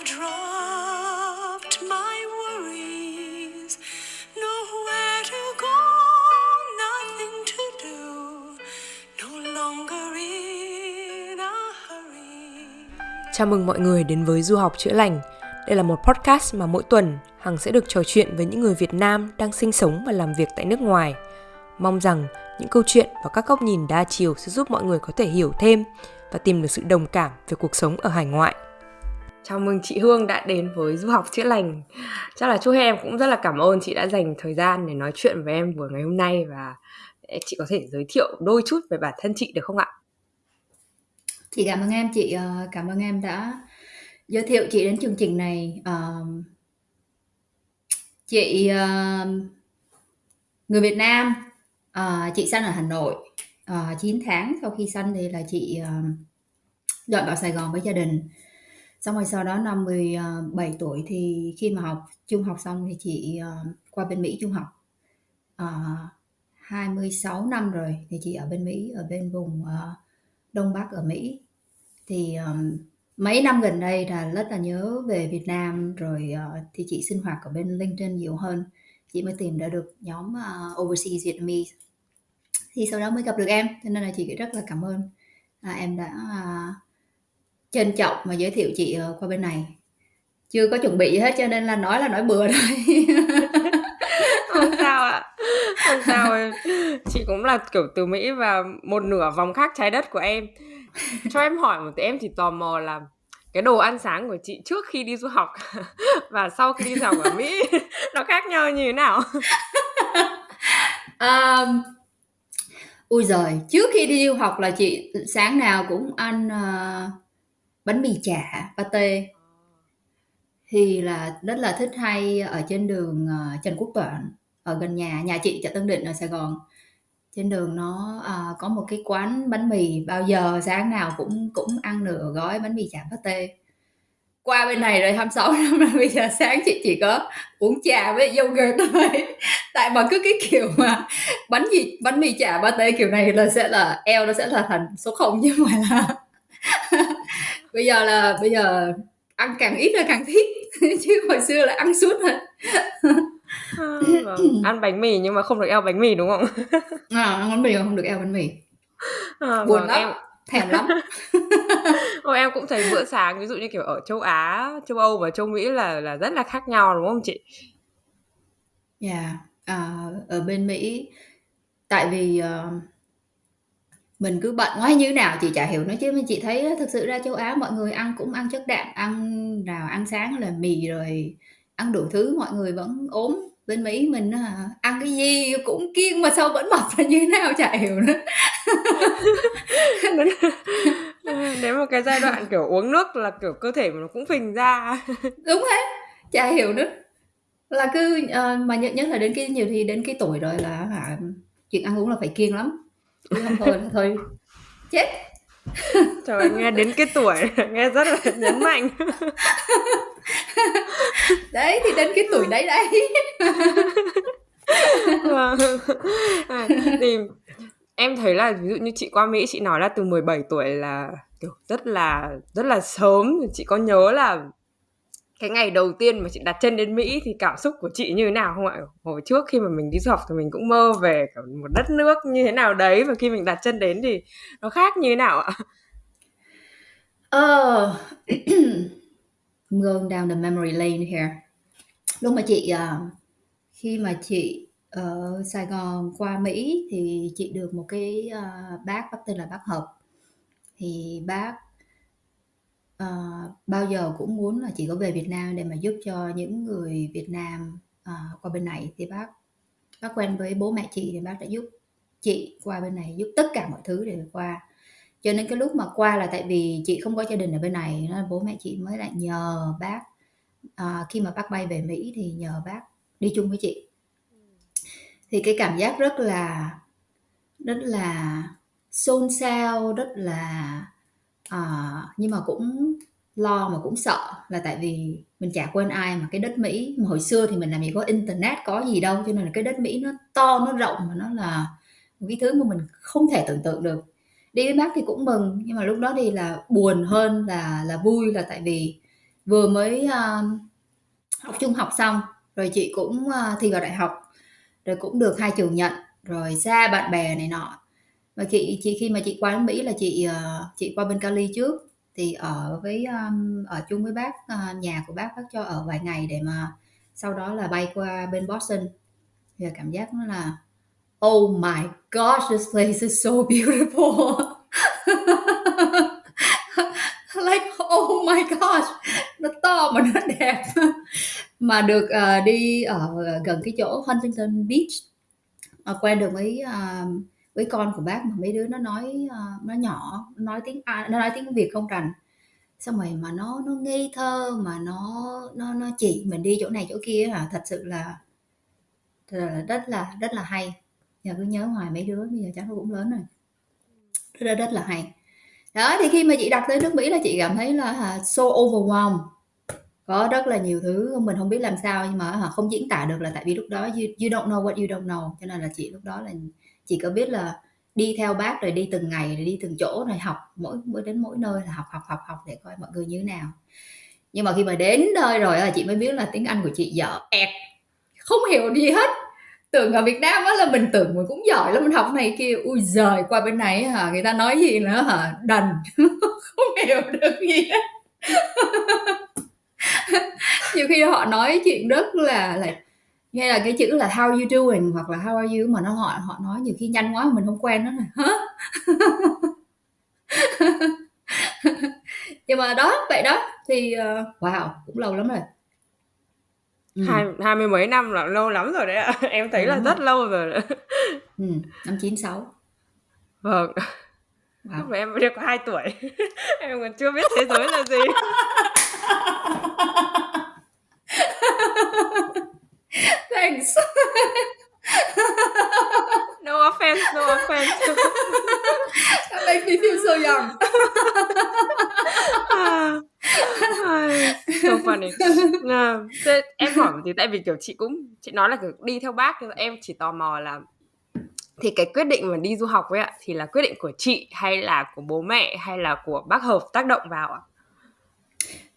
I've dropped my worries, nowhere to go, nothing to do, no longer in a hurry. Chào mừng mọi người đến với Du học chữa lành. Đây là một podcast mà mỗi tuần Hằng sẽ được trò chuyện với những người Việt Nam đang sinh sống và làm việc tại nước ngoài. Mong rằng những câu chuyện và các góc nhìn đa chiều sẽ giúp mọi người có thể hiểu thêm và tìm được sự đồng cảm về cuộc sống ở hải ngoại. Chào mừng chị Hương đã đến với Du học chữa lành. Chắc là chúc em cũng rất là cảm ơn chị đã dành thời gian để nói chuyện với em buổi ngày hôm nay và chị có thể giới thiệu đôi chút về bản thân chị được không ạ? Chị cảm ơn em, chị ờ, cảm ơn em đã giới thiệu chị đến chương trình này. Ờ, chị ờ, người Việt Nam, chị sinh ở Hà Nội. 9 tháng sau khi sinh thì là chị dọn vào Sài Gòn với gia đình. Xong rồi sau đó năm 17 ờ, tuổi thì khi mà học trung học xong thì chị ờ, qua bên Mỹ trung học. Ờ, 26 năm rồi thì chị ở bên Mỹ, ở bên vùng ờ, Đông Bắc ở Mỹ. Thì ờm, mấy năm gần đây là rất là nhớ về Việt Nam rồi ờ, thì chị sinh hoạt ở bên LinkedIn nhiều hơn. Chị mới tìm ra được nhóm ờ, Overseas Vietnamese. Thì sau đó mới gặp được em, cho nên là chị rất là cảm ơn à, em đã à, trân trọng và giới thiệu chị ờ, qua bên này. Chưa có chuẩn bị gì hết cho nên là nói là nói bừa thôi. không sao ạ không sao em chị cũng là kiểu từ mỹ và một nửa vòng khác trái đất của em cho em hỏi một tí em chỉ tò mò là cái đồ ăn sáng của chị trước khi đi du học và sau khi đi du học ở mỹ nó khác nhau như thế nào um, ui giời trước khi đi du học là chị sáng nào cũng ăn uh, bánh mì chả pate. Thì là rất là thích hay ở trên đường ờ, Trần Quốc Toản ở gần nhà nhà chị chợ Tân Định ở Sài Gòn. Trên đường nó à, có một cái quán bánh mì bao giờ sáng nào cũng cũng ăn nửa gói bánh mì chả pate. Qua bên này rồi 26 năm rồi bây giờ sáng chị chỉ có uống trà với yogurt thôi. Tại mà cứ cái kiểu mà bánh gì bánh mì chả pate kiểu này là sẽ là eo nó sẽ là thành số không chứ không phải là bây giờ là bây giờ ăn càng ít là càng thích chứ hồi xưa là ăn suốt rồi À, vâng. ăn bánh mì nhưng mà không được eo bánh mì đúng không à, ăn bánh mì không được eo bánh mì à, buồn vâng, lắm em thèm lắm Ồ, em cũng thấy bữa sáng ví dụ như kiểu ở châu Á, châu Âu và châu Mỹ là là rất là khác nhau đúng không chị? Dạ, yeah. à, ở bên Mỹ tại vì uh, mình cứ bận quá như nào chị chả hiểu. Nữa chứ chị thấy thực sự ra châu Á mọi người ăn cũng ăn chất đạm ăn nào ăn sáng là mì rồi ăn đủ thứ mọi người vẫn ốm. Bên Mỹ mình à, ăn cái gì cũng kiêng mà sao vẫn mập là như thế nào chả hiểu nữa. Đến một cái giai đoạn kiểu uống nước là kiểu cơ thể nó cũng phình ra. Đúng thế chả hiểu nữa. Là cứ uh, mà nhất nhất là đến cái nhiều thì đến cái tuổi rồi là hả chuyện ăn uống là phải kiêng lắm chứ không thôi là thôi. Chết. Trời nghe đến cái tuổi nghe rất là nhấn mạnh. Đấy thì đến cái tuổi đấy đấy. Vâng. à, thì em thấy là ví dụ như chị qua Mỹ chị nói là từ 17 tuổi là kiểu rất là rất là sớm. Chị có nhớ là cái ngày đầu tiên mà chị đặt chân đến Mỹ thì cảm xúc của chị như thế nào không ạ? Hồi trước khi mà mình đi du học thì mình cũng mơ về một đất nước như thế nào đấy và khi mình đặt chân đến thì nó khác như thế nào ạ? Ờ, I'm going down the memory lane here. Lúc mà chị uh, khi mà chị ở Sài Gòn qua Mỹ thì chị được một cái uh, bác bác tên là bác Hợp. Thì bác uh, bao giờ cũng muốn là chị có về Việt Nam để mà giúp cho những người Việt Nam uh, qua bên này thì bác bác quen với bố mẹ chị thì bác đã giúp chị qua bên này giúp tất cả mọi thứ để qua. Cho nên cái lúc mà qua là tại vì chị không có gia đình ở bên này nên bố mẹ chị mới lại nhờ bác à, khi mà bác bay về Mỹ thì nhờ bác đi chung với chị. Thì cái cảm giác rất là rất là xôn xao rất là à, nhưng mà cũng lo mà cũng sợ là tại vì mình chả quên ai mà cái đất Mỹ. Mà hồi xưa thì mình làm gì có internet có gì đâu cho nên là cái đất Mỹ nó to nó rộng mà nó là một cái thứ mà mình không thể tưởng tượng được. Đi với bác thì cũng mừng nhưng mà lúc đó thì là buồn hơn là là vui là tại vì vừa mới uh, học trung học xong rồi chị cũng uh, thi vào đại học rồi cũng được hai trường nhận rồi xa bạn bè này nọ và chị chị khi mà chị qua đến Mỹ là chị ờ, chị qua bên Cali trước. Thì ở với um, ở chung với bác ờ, nhà của bác bác cho ở vài ngày để mà sau đó là bay qua bên Boston. Thì cảm giác nó là oh my gosh this place is so beautiful. Like oh my gosh nó to mà nó đẹp. Mà được uh, đi ở gần cái chỗ Huntington Beach uh, quen được với uh, với con của bác mà mấy đứa nó nói ờ, nó nhỏ nó nói tiếng nó nói tiếng Việt không rành. Xong rồi mà nó nó ngây thơ mà nó nó nó chỉ mình đi chỗ này chỗ kia hả? Thật sự là là rất là rất là hay. Giờ cứ nhớ hoài mấy đứa bây giờ chắc nó cũng lớn rồi. Rất, rất là hay. Đó thì khi mà chị đặt tới nước Mỹ là chị cảm thấy là so overwhelmed. Có rất là nhiều thứ mình không biết làm sao nhưng mà không diễn tả được là tại vì lúc đó you, you don't know what you don't know. Cho nên là chị lúc đó là chị có biết là đi theo bác rồi đi từng ngày rồi đi từng chỗ rồi học mỗi mỗi đến mỗi nơi là học học học học để coi mọi người như thế nào. Nhưng mà khi mà đến nơi rồi là chị mới biết là tiếng Anh của chị dở ẹt, không hiểu gì hết. Tưởng ở Việt Nam á là mình tưởng mình cũng giỏi lắm, mình học này kia. Ui giời, qua bên này hả, người ta nói gì nữa hả? Đần, không hiểu được gì hết. Nhiều khi họ nói chuyện rất là là nghe là cái chữ là how you doing hoặc là how are you mà nó họ họ nói nhiều khi nhanh quá mà mình không quen nó là hả? Nhưng mà đó vậy đó thì uh, wow. cũng lâu lắm rồi. Ừ. hai hai mươi mấy năm là lâu lắm rồi đấy ạ. Em thấy ừ, là rất rồi. lâu rồi. Ừ, năm chín sáu. Vâng. Wow. lúc mà em mới được có hai tuổi. Em còn chưa biết thế giới là gì Thanks. no offense, no offense. that makes me feel so young. so funny. À, thế em hỏi tí tại vì kiểu chị cũng chị nói là kiểu đi theo bác em chỉ tò mò là thì cái quyết định mà đi du học ấy ạ thì là quyết định của chị hay là của bố mẹ hay là của bác hợp tác động vào ạ?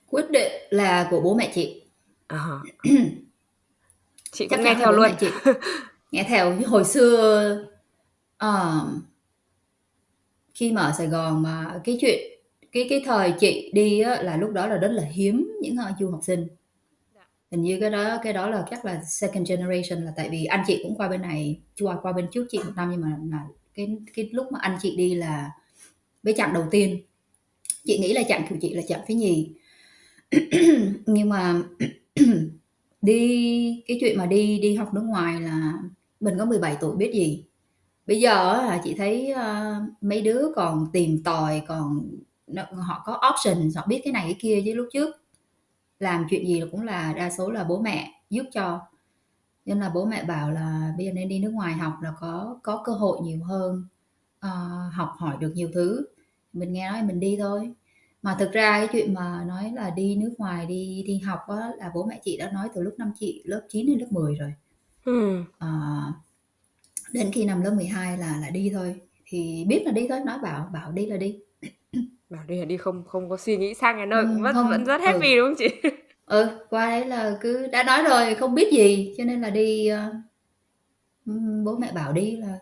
Quyết định là của bố mẹ chị. Uh-huh. chị cũng nghe theo luôn. chị. Nghe theo hồi xưa uh, khi mà ở Sài Gòn mà cái chuyện cái cái thời chị đi á, là lúc đó là rất là hiếm những uh, du học sinh. Hình như cái đó cái đó là chắc là second generation là tại vì anh chị cũng qua bên này qua qua bên trước chị một năm nhưng mà là cái cái lúc mà anh chị đi là với chặng đầu tiên. Chị nghĩ là chặng của chị là chặng thứ nhì. Nhưng mà Đi cái chuyện mà đi đi học nước ngoài là mình có 17 tuổi biết gì. Bây giờ là chị thấy, ơ, mấy đứa còn tìm tòi, còn họ có option, họ biết cái này cái kia chứ lúc trước làm chuyện gì cũng là đa số là bố mẹ giúp cho. Nên là bố mẹ bảo là bây giờ nên đi nước ngoài học là có có cơ hội nhiều hơn, ờ, học hỏi được nhiều thứ. Mình nghe nói mình đi thôi mà thực ra cái chuyện mà nói là đi nước ngoài đi đi học á là bố mẹ chị đã nói từ lúc năm chị lớp 9 đến lớp 10 rồi. Ừ. à, đến khi năm lớp 12 là là đi thôi. Thì biết là đi thôi nói bảo bảo đi là đi. Bảo đi là đi không không có suy nghĩ sang cái nơi ừ, cũng vẫn không, vẫn rất happy ừ. đúng không chị? Ừ qua đấy là cứ đã nói rồi không biết gì cho nên là đi uh, bố mẹ bảo đi là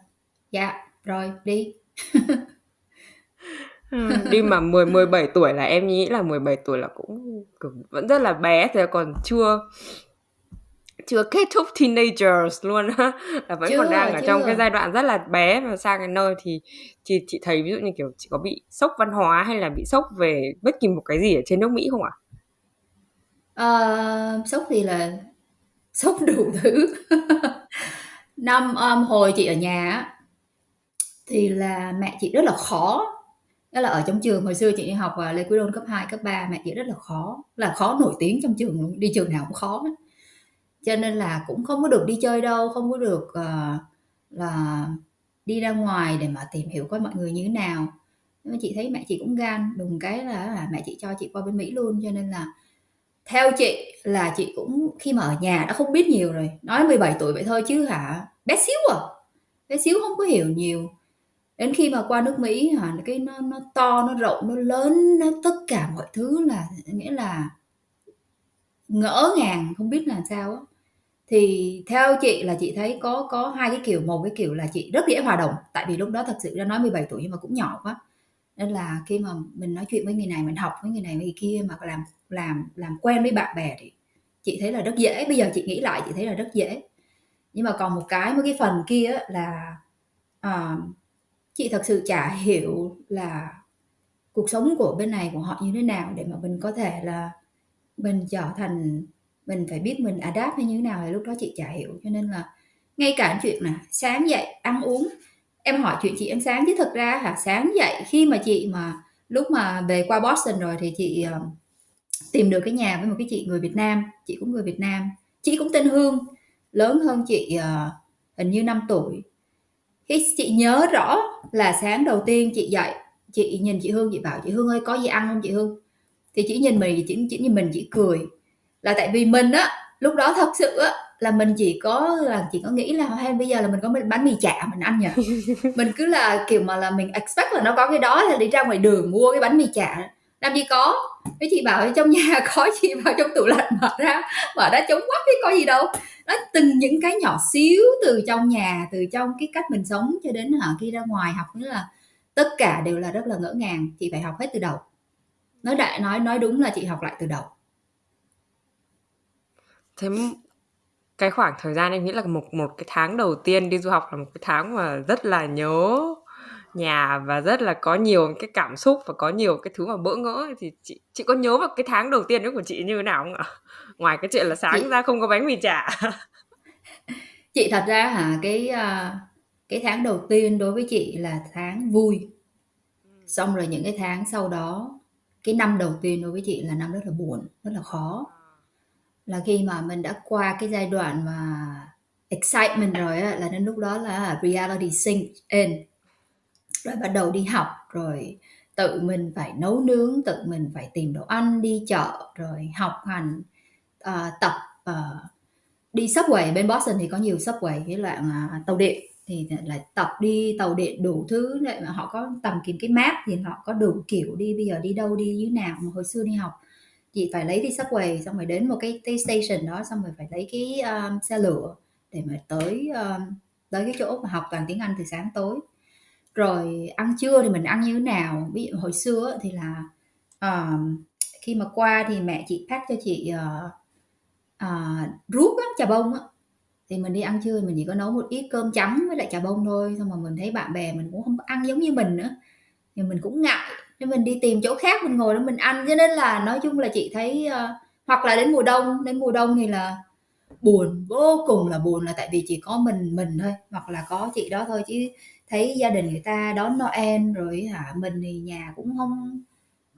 dạ rồi đi đi mà 10 17 tuổi là em nghĩ là 17 tuổi là cũng vẫn rất là bé thì còn chưa chưa kết thúc teenagers luôn á là vẫn chưa, còn đang ở trong cái giai đoạn rất là bé mà sang cái nơi thì chị chị thấy ví dụ như kiểu chị có bị sốc văn hóa hay là bị sốc về bất kỳ một cái gì ở trên nước Mỹ không ạ? À? Uh, sốc thì là sốc đủ thứ năm um, hồi chị ở nhà thì là mẹ chị rất là khó đó là ở trong trường hồi xưa chị đi học và Lê Quý Đôn cấp 2, cấp 3 mẹ chị rất là khó là khó nổi tiếng trong trường luôn đi trường nào cũng khó hết. cho nên là cũng không có được đi chơi đâu không có được uh, là đi ra ngoài để mà tìm hiểu coi mọi người như thế nào. Nhưng mà chị thấy mẹ chị cũng gan đùng cái là, là mẹ chị cho chị qua bên Mỹ luôn. Cho nên là theo chị là chị cũng khi mà ở nhà đã không biết nhiều rồi. Nói 17 tuổi vậy thôi chứ hả? Bé xíu à? Bé xíu không có hiểu nhiều đến khi mà qua nước Mỹ hả cái nó nó to nó rộng nó lớn nó tất cả mọi thứ là nghĩa là ngỡ ngàng không biết làm sao á. Thì theo chị là chị thấy có có hai cái kiểu một cái kiểu là chị rất dễ hòa đồng tại vì lúc đó thật sự ra nói 17 tuổi nhưng mà cũng nhỏ quá. Nên là khi mà mình nói chuyện với người này mình học với người này với người kia mà làm làm làm quen với bạn bè thì chị thấy là rất dễ. Bây giờ chị nghĩ lại chị thấy là rất dễ. Nhưng mà còn một cái một cái phần kia là à, chị thật sự chả hiểu là cuộc sống của bên này của họ như thế nào để mà mình có thể là mình trở thành mình phải biết mình adapt hay như thế nào thì lúc đó chị chả hiểu. Cho nên là ngay cả chuyện là sáng dậy ăn uống em hỏi chuyện chị ăn sáng chứ thực ra hả sáng dậy khi mà chị mà lúc mà về qua Boston rồi thì chị uh, tìm được cái nhà với một cái chị người Việt Nam chị cũng người Việt Nam chị cũng tên Hương lớn hơn chị uh, hình như 5 tuổi khi chị nhớ rõ là sáng đầu tiên chị dậy chị nhìn chị Hương chị bảo chị Hương ơi có gì ăn không chị Hương? Thì chỉ nhìn mình chỉ, chỉ nhìn mình chỉ cười. Là tại vì mình á lúc đó thật sự á là mình chỉ có là chỉ có nghĩ là hay bây giờ là mình có bánh mì chả mình ăn nhỉ? Mình cứ là kiểu mà là mình expect là nó có cái đó là đi ra ngoài đường mua cái bánh mì chả làm gì có. Cái chị bảo trong nhà có chị vào trong tủ lạnh mở ra mở ra chống quá cái có gì đâu. Nó từng những cái nhỏ xíu từ trong nhà, từ trong cái cách mình sống cho đến hả, khi ra ngoài học nữa là tất cả đều là rất là ngỡ ngàng. Chị phải học hết từ đầu. Nói đại, nói nói đúng là chị học lại từ đầu. Thế cái khoảng thời gian em nghĩ là một một cái tháng đầu tiên đi du học là một cái tháng mà rất là nhớ nhà và rất là có nhiều cái cảm xúc và có nhiều cái thứ mà bỡ ngỡ. Thì chị chị có nhớ vào cái tháng đầu tiên đó của chị như thế nào không ạ? Ngoài cái chuyện là sáng chị... ra không có bánh mì chả. Chị thật ra hả cái uh, cái tháng đầu tiên đối với chị là tháng vui. Xong rồi những cái tháng sau đó cái năm đầu tiên đối với chị là năm rất là buồn rất là khó. Là khi mà mình đã qua cái giai đoạn mà excitement rồi á là đến lúc đó là reality sink in rồi bắt đầu đi học rồi tự mình phải nấu nướng tự mình phải tìm đồ ăn đi chợ rồi học hành uh, tập uh, đi subway. Bên Boston thì có nhiều subway cái loại uh, tàu điện thì là tập đi tàu điện đủ thứ. Để mà họ có tầm kiếm cái map thì họ có đủ kiểu đi bây giờ đi đâu đi như nào. Mà hồi xưa đi học chị phải lấy đi subway xong rồi đến một cái, cái station đó xong rồi phải lấy cái um, xe lửa để mà tới um, tới cái chỗ mà học toàn tiếng Anh từ sáng tối rồi ăn trưa thì mình ăn như thế nào? Ví dụ hồi xưa thì là uh, khi mà qua thì mẹ chị pack cho chị uh, uh, ruốc á, trà bông á. Thì mình đi ăn trưa mình chỉ có nấu một ít cơm trắng với lại trà bông thôi xong mà mình thấy bạn bè mình cũng không ăn giống như mình nữa. Thì mình cũng ngại nên mình đi tìm chỗ khác mình ngồi đó mình ăn. Cho nên là nói chung là chị thấy uh, hoặc là đến mùa đông đến mùa đông thì là buồn vô cùng là buồn là tại vì chỉ có mình mình thôi hoặc là có chị đó thôi. Chứ thấy gia đình người ta đón Noel rồi hả? Mình thì nhà cũng không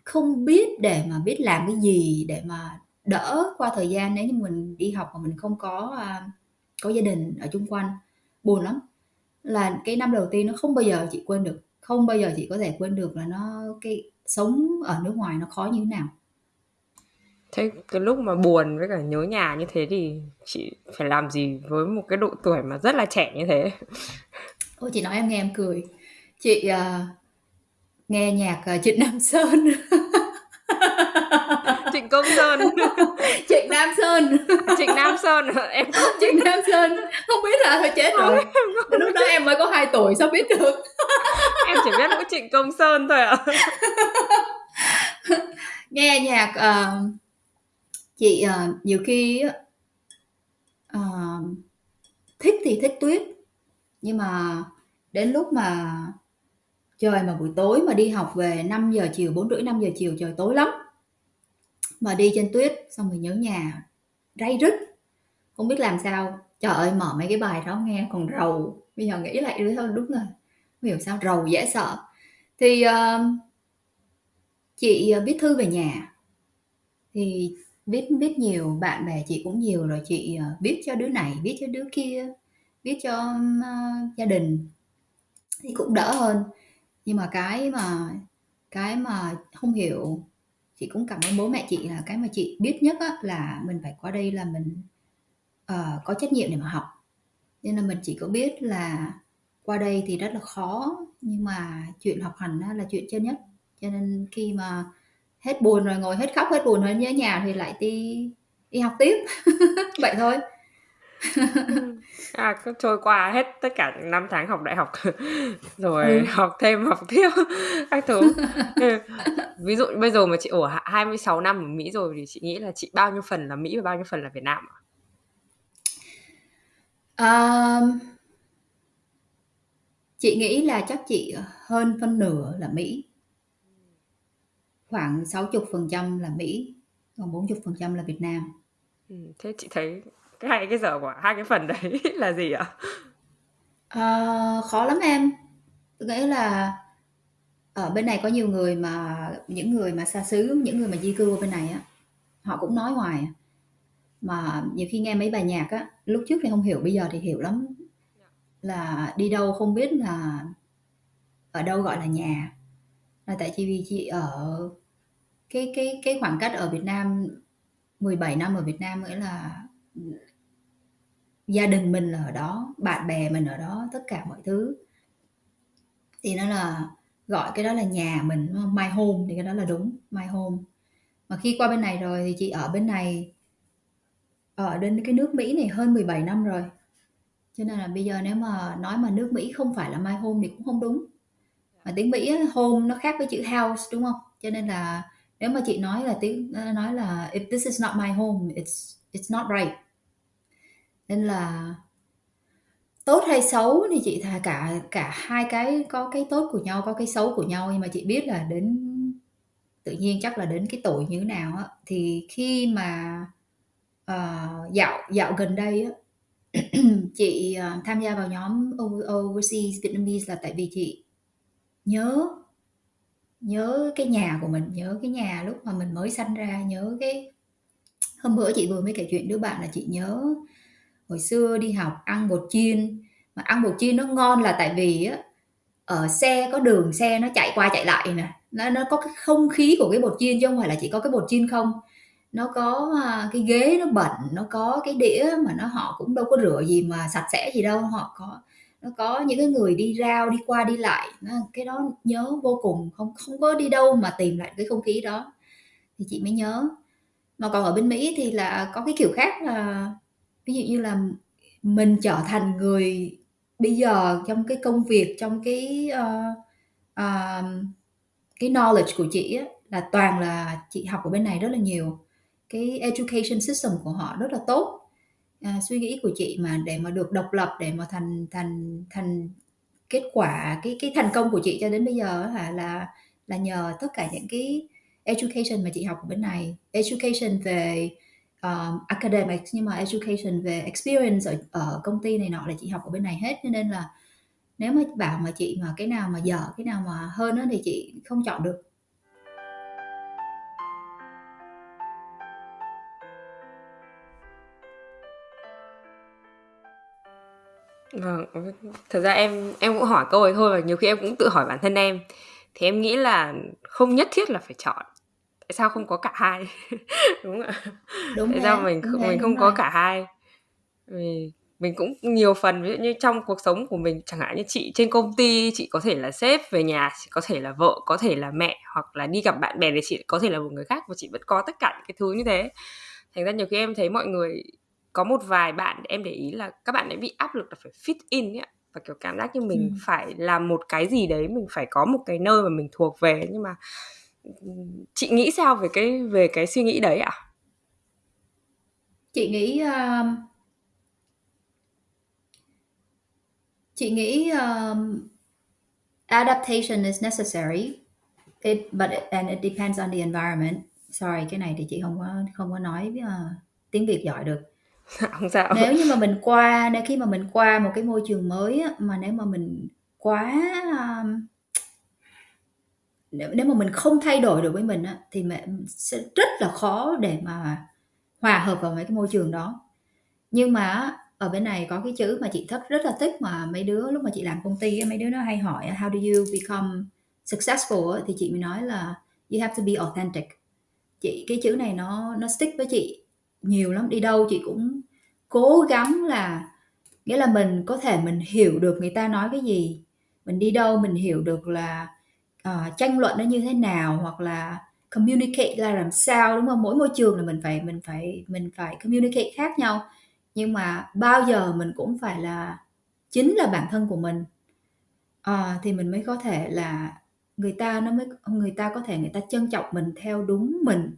không biết để mà biết làm cái gì để mà đỡ qua thời gian nếu như mình đi học mà mình không có à, có gia đình ở chung quanh. Buồn lắm. Là cái năm đầu tiên nó không bao giờ chị quên được, không bao giờ chị có thể quên được là nó, cái sống ở nước ngoài nó khó như thế nào. Thế cái lúc mà buồn với cả nhớ nhà như thế thì chị phải làm gì với một cái độ tuổi mà rất là trẻ như thế? Ôi chị nói em nghe em cười. Chị uh, nghe nhạc uh, Trịnh Nam Sơn. Trịnh Công Sơn. Trịnh Nam Sơn. Trịnh Nam Sơn. Em không Trịnh Nam Sơn. Không biết là thôi chết rồi. Lúc đó em mới có 2 tuổi sao biết được? Em chỉ biết mỗi Trịnh Công Sơn thôi ạ. Nghe nhạc uh, chị uh, nhiều khi uh, thích thì thích tuyết nhưng mà đến lúc mà trời mà buổi tối mà đi học về 5 giờ chiều bốn rưỡi 5 giờ chiều trời tối lắm. Mà đi trên tuyết xong rồi nhớ nhà ray rứt. Không biết làm sao. Trời ơi mở mấy cái bài đó nghe còn rầu. Bây giờ nghĩ lại thôi đúng rồi. Không hiểu sao rầu dễ sợ. Thì uh, chị viết thư về nhà. Thì viết viết nhiều bạn bè chị cũng nhiều rồi chị ờ, viết cho đứa này viết cho đứa kia viết cho uh, gia đình thì cũng đỡ hơn. Nhưng mà cái mà cái mà không hiểu chị cũng cảm ơn bố mẹ chị là cái mà chị biết nhất á, là mình phải qua đây là mình uh, có trách nhiệm để mà học. Nên là mình chỉ có biết là qua đây thì rất là khó nhưng mà chuyện học hành á, là chuyện chân nhất. Cho nên khi mà hết buồn rồi ngồi hết khóc hết buồn rồi nhớ nhà thì lại đi đi học tiếp. Vậy thôi. à cứ trôi qua hết tất cả những năm tháng học đại học rồi ừ. học thêm học tiếp các thứ ừ. ví dụ bây giờ mà chị ở 26 năm ở Mỹ rồi thì chị nghĩ là chị bao nhiêu phần là Mỹ và bao nhiêu phần là Việt Nam ạ? Um, chị nghĩ là chắc chị hơn phân nửa là Mỹ khoảng 60% là Mỹ còn 40% là Việt Nam ừ, thế chị thấy cái hai cái giờ của hai cái phần đấy là gì ạ? À, khó lắm em. Nghĩa là ở bên này có nhiều người mà những người mà xa xứ những người mà di cư ở bên này á họ cũng nói hoài. Mà nhiều khi nghe mấy bài nhạc á lúc trước thì không hiểu bây giờ thì hiểu lắm. Là đi đâu không biết là ở đâu gọi là nhà. Là tại vì chị ở cái cái cái khoảng cách ở Việt Nam 17 năm ở Việt Nam nghĩa là gia đình mình là ở đó, bạn bè mình ở đó, tất cả mọi thứ. Thì nó là, gọi cái đó là nhà mình my home thì cái đó là đúng, my home. Mà khi qua bên này rồi thì chị ở bên này, ở đến cái nước Mỹ này hơn 17 năm rồi. Cho nên là bây giờ nếu mà nói mà nước Mỹ không phải là my home thì cũng không đúng. Mà tiếng Mỹ home nó khác với chữ house, đúng không? Cho nên là nếu mà chị nói là tiếng, nói là if this is not my home, it's it's not right nên là tốt hay xấu thì chị thà cả cả hai cái có cái tốt của nhau có cái xấu của nhau. Nhưng mà chị biết là đến tự nhiên chắc là đến cái tuổi như thế nào á. Thì khi mà uh, dạo dạo gần đây á chị uh, tham gia vào nhóm overseas Vietnamese là tại vì chị nhớ nhớ cái nhà của mình nhớ cái nhà lúc mà mình mới sanh ra nhớ cái hôm bữa chị vừa mới kể chuyện đứa bạn là chị nhớ hồi xưa đi học ăn bột chiên. Mà ăn bột chiên nó ngon là tại vì á ở xe có đường xe nó chạy qua chạy lại nè. Nó nó có cái không khí của cái bột chiên chứ không phải là chỉ có cái bột chiên không. Nó có à, cái ghế nó bẩn nó có cái đĩa mà nó họ cũng đâu có rửa gì mà sạch sẽ gì đâu. Họ có nó có những cái người đi rao đi qua đi lại. Cái đó nhớ vô cùng. Không không có đi đâu mà tìm lại cái không khí đó. Thì chị mới nhớ. Mà còn ở bên Mỹ thì là có cái kiểu khác là ví dụ như là mình trở thành người bây giờ trong cái công việc trong cái uh, uh, cái knowledge của chị á, là toàn là chị học ở bên này rất là nhiều. Cái education system của họ rất là tốt. À, suy nghĩ của chị mà để mà được độc lập để mà thành thành thành kết quả cái cái thành công của chị cho đến bây giờ là là là nhờ tất cả những cái education mà chị học ở bên này. Education về Ờ, um, academics nhưng mà education về experience ở, ở công ty này nọ là chị học ở bên này hết cho nên là nếu mà bảo mà chị mà cái nào mà dở cái nào mà hơn đó thì chị không chọn được Vâng, thật ra em em cũng hỏi câu ấy thôi và nhiều khi em cũng tự hỏi bản thân em. Thì em nghĩ là không nhất thiết là phải chọn. Tại sao không có cả hai? đúng ạ. Đúng Tại sao mình đúng mình không có cả hai? Vì mình cũng nhiều phần ví dụ như trong cuộc sống của mình chẳng hạn như chị trên công ty chị có thể là sếp về nhà chị có thể là vợ có thể là mẹ hoặc là đi gặp bạn bè thì chị có thể là một người khác và chị vẫn có tất cả những cái thứ như thế thành ra nhiều khi em thấy mọi người có một vài bạn em để ý là các bạn ấy bị áp lực là phải fit in ấy và kiểu cảm giác như mình ừ. phải làm một cái gì đấy mình phải có một cái nơi mà mình thuộc về nhưng mà chị nghĩ sao về cái về cái suy nghĩ đấy ạ? À? chị nghĩ uh, chị nghĩ um, adaptation is necessary. It but it, and it depends on the environment. Sorry cái này thì chị không có không có nói uh, tiếng việt giỏi được. Không sao. Nếu như mà mình qua nếu khi mà mình qua một cái môi trường mới á, mà nếu mà mình quá um, nếu, nếu mà mình không thay đổi được với mình á, thì mẹ sẽ rất là khó để mà hòa hợp vào mấy cái môi trường đó. Nhưng mà ở bên này có cái chữ mà chị thích rất là thích mà mấy đứa lúc mà chị làm công ty mấy đứa nó hay hỏi how do you become successful? thì chị mới nói là you have to be authentic. Chị cái chữ này nó nó stick với chị nhiều lắm đi đâu chị cũng cố gắng là nghĩa là mình có thể mình hiểu được người ta nói cái gì mình đi đâu mình hiểu được là uh, tranh luận nó như thế nào hoặc là communicate là làm sao đúng không? Mỗi môi trường là mình phải mình phải mình phải communicate khác nhau. Nhưng mà bao giờ mình cũng phải là chính là bản thân của mình. À, thì mình mới có thể là người ta nó mới người ta có thể người ta trân trọng mình theo đúng mình.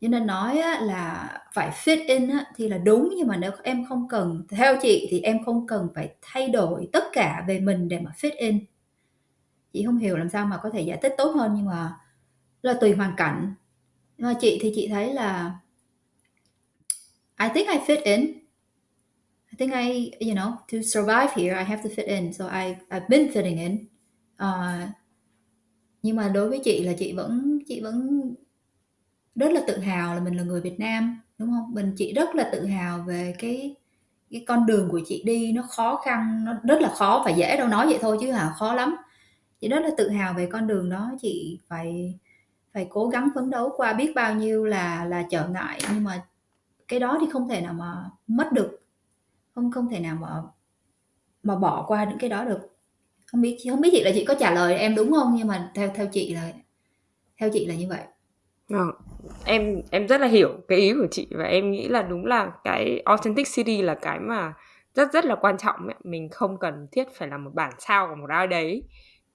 Cho nên nói á, là phải fit in á, thì là đúng. Nhưng mà nếu em không cần theo chị thì em không cần phải thay đổi tất cả về mình để mà fit in chị không hiểu làm sao mà có thể giải thích tốt hơn nhưng mà là tùy hoàn cảnh. Nhưng mà chị thì chị thấy là I think I fit in. I think I you know to survive here I have to fit in. So I I've been fitting in. Uh, nhưng mà đối với chị là chị vẫn chị vẫn rất là tự hào là mình là người Việt Nam đúng không? Mình chị rất là tự hào về cái cái con đường của chị đi. Nó khó khăn nó rất là khó phải dễ đâu nói vậy thôi chứ hả? Khó lắm chị rất là tự hào về con đường đó. Chị phải phải cố gắng phấn đấu qua biết bao nhiêu là là trở ngại. Nhưng mà cái đó thì không thể nào mà mất được. Không không thể nào mà mà bỏ qua những cái đó được. Không biết không biết chị là chị có trả lời em đúng không? Nhưng mà theo theo chị là theo chị là như vậy. À, em em rất là hiểu cái ý của chị và em nghĩ là đúng là cái authentic city là cái mà rất rất là quan trọng ấy. mình không cần thiết phải là một bản sao của một ai đấy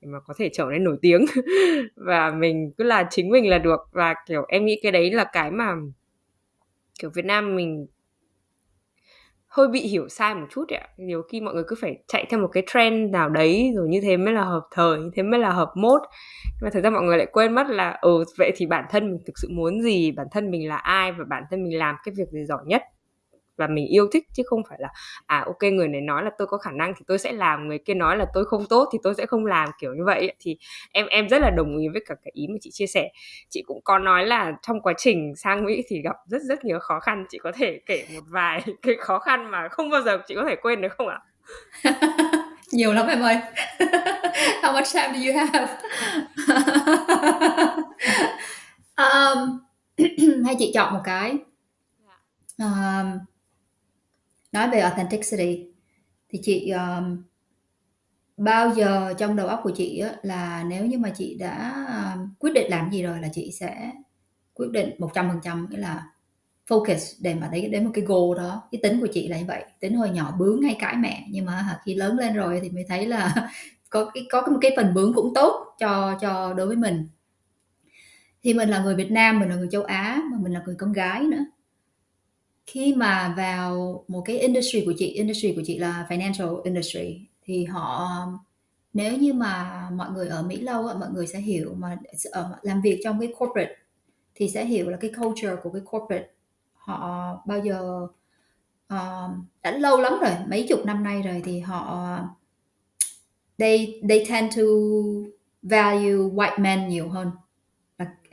để mà có thể trở nên nổi tiếng. Và mình cứ là chính mình là được. Và, kiểu, em nghĩ cái đấy là cái mà, kiểu, Việt Nam mình hơi bị hiểu sai một chút ạ. Nhiều khi mọi người cứ phải chạy theo một cái trend nào đấy, rồi như thế mới là hợp thời, như thế mới là hợp mốt. Nhưng mà thực ra mọi người lại quên mất là ừ vậy thì bản thân mình thực sự muốn gì? Bản thân mình là ai? Và bản thân mình làm cái việc gì giỏi nhất? Và mình yêu thích chứ không phải là à ok người này nói là tôi có khả năng thì tôi sẽ làm người kia nói là tôi không tốt thì tôi sẽ không làm kiểu như vậy thì em em rất là đồng ý với cả cái ý mà chị chia sẻ. Chị cũng có nói là trong quá trình sang Mỹ thì gặp rất rất nhiều khó khăn. Chị có thể kể một vài cái khó khăn mà không bao giờ chị có thể quên được không ạ? Nhiều lắm em ơi. How much time do you have? Um, hay chị chọn một cái? Um, nói về authenticity thì chị um, bao giờ trong đầu óc của chị á, là nếu như mà chị đã um, quyết định làm gì rồi là chị sẽ quyết định 100% nghĩa là focus để mà đến đến một cái goal đó. Cái tính của chị là như vậy tính hồi nhỏ bướng hay cãi mẹ nhưng mà khi lớn lên rồi thì mới thấy là có cái có một cái phần bướng cũng tốt cho cho đối với mình. Thì mình là người Việt Nam mình là người châu Á mà mình là người con gái nữa khi mà vào một cái industry của chị industry của chị là financial industry thì họ nếu như mà mọi người ở Mỹ lâu mọi người sẽ hiểu mà ở ờ, làm việc trong cái corporate thì sẽ hiểu là cái culture của cái corporate. Họ bao giờ uh, đã lâu lắm rồi mấy chục năm nay rồi thì họ they they tend to value white men nhiều hơn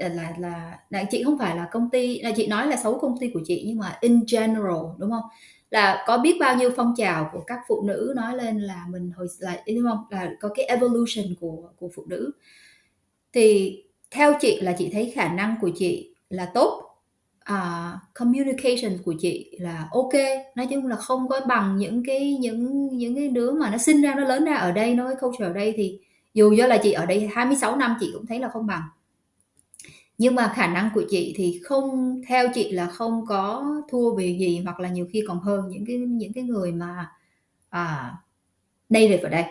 là là là, là chị không phải là công ty là chị nói là xấu công ty của chị nhưng mà in general đúng không? Là có biết bao nhiêu phong trào của các phụ nữ nói lên là mình hồi là đúng không? Là có cái evolution của của phụ nữ. Thì theo chị là chị thấy khả năng của chị là tốt uh, communication của chị là ok. Nói chung là không có bằng những cái những những cái đứa mà nó sinh ra nó lớn ra ở đây nó cái culture ở đây thì dù do là chị ở đây 26 năm chị cũng thấy là không bằng nhưng mà khả năng của chị thì không theo chị là không có thua về gì hoặc là nhiều khi còn hơn những cái những cái người mà à, native ở đây.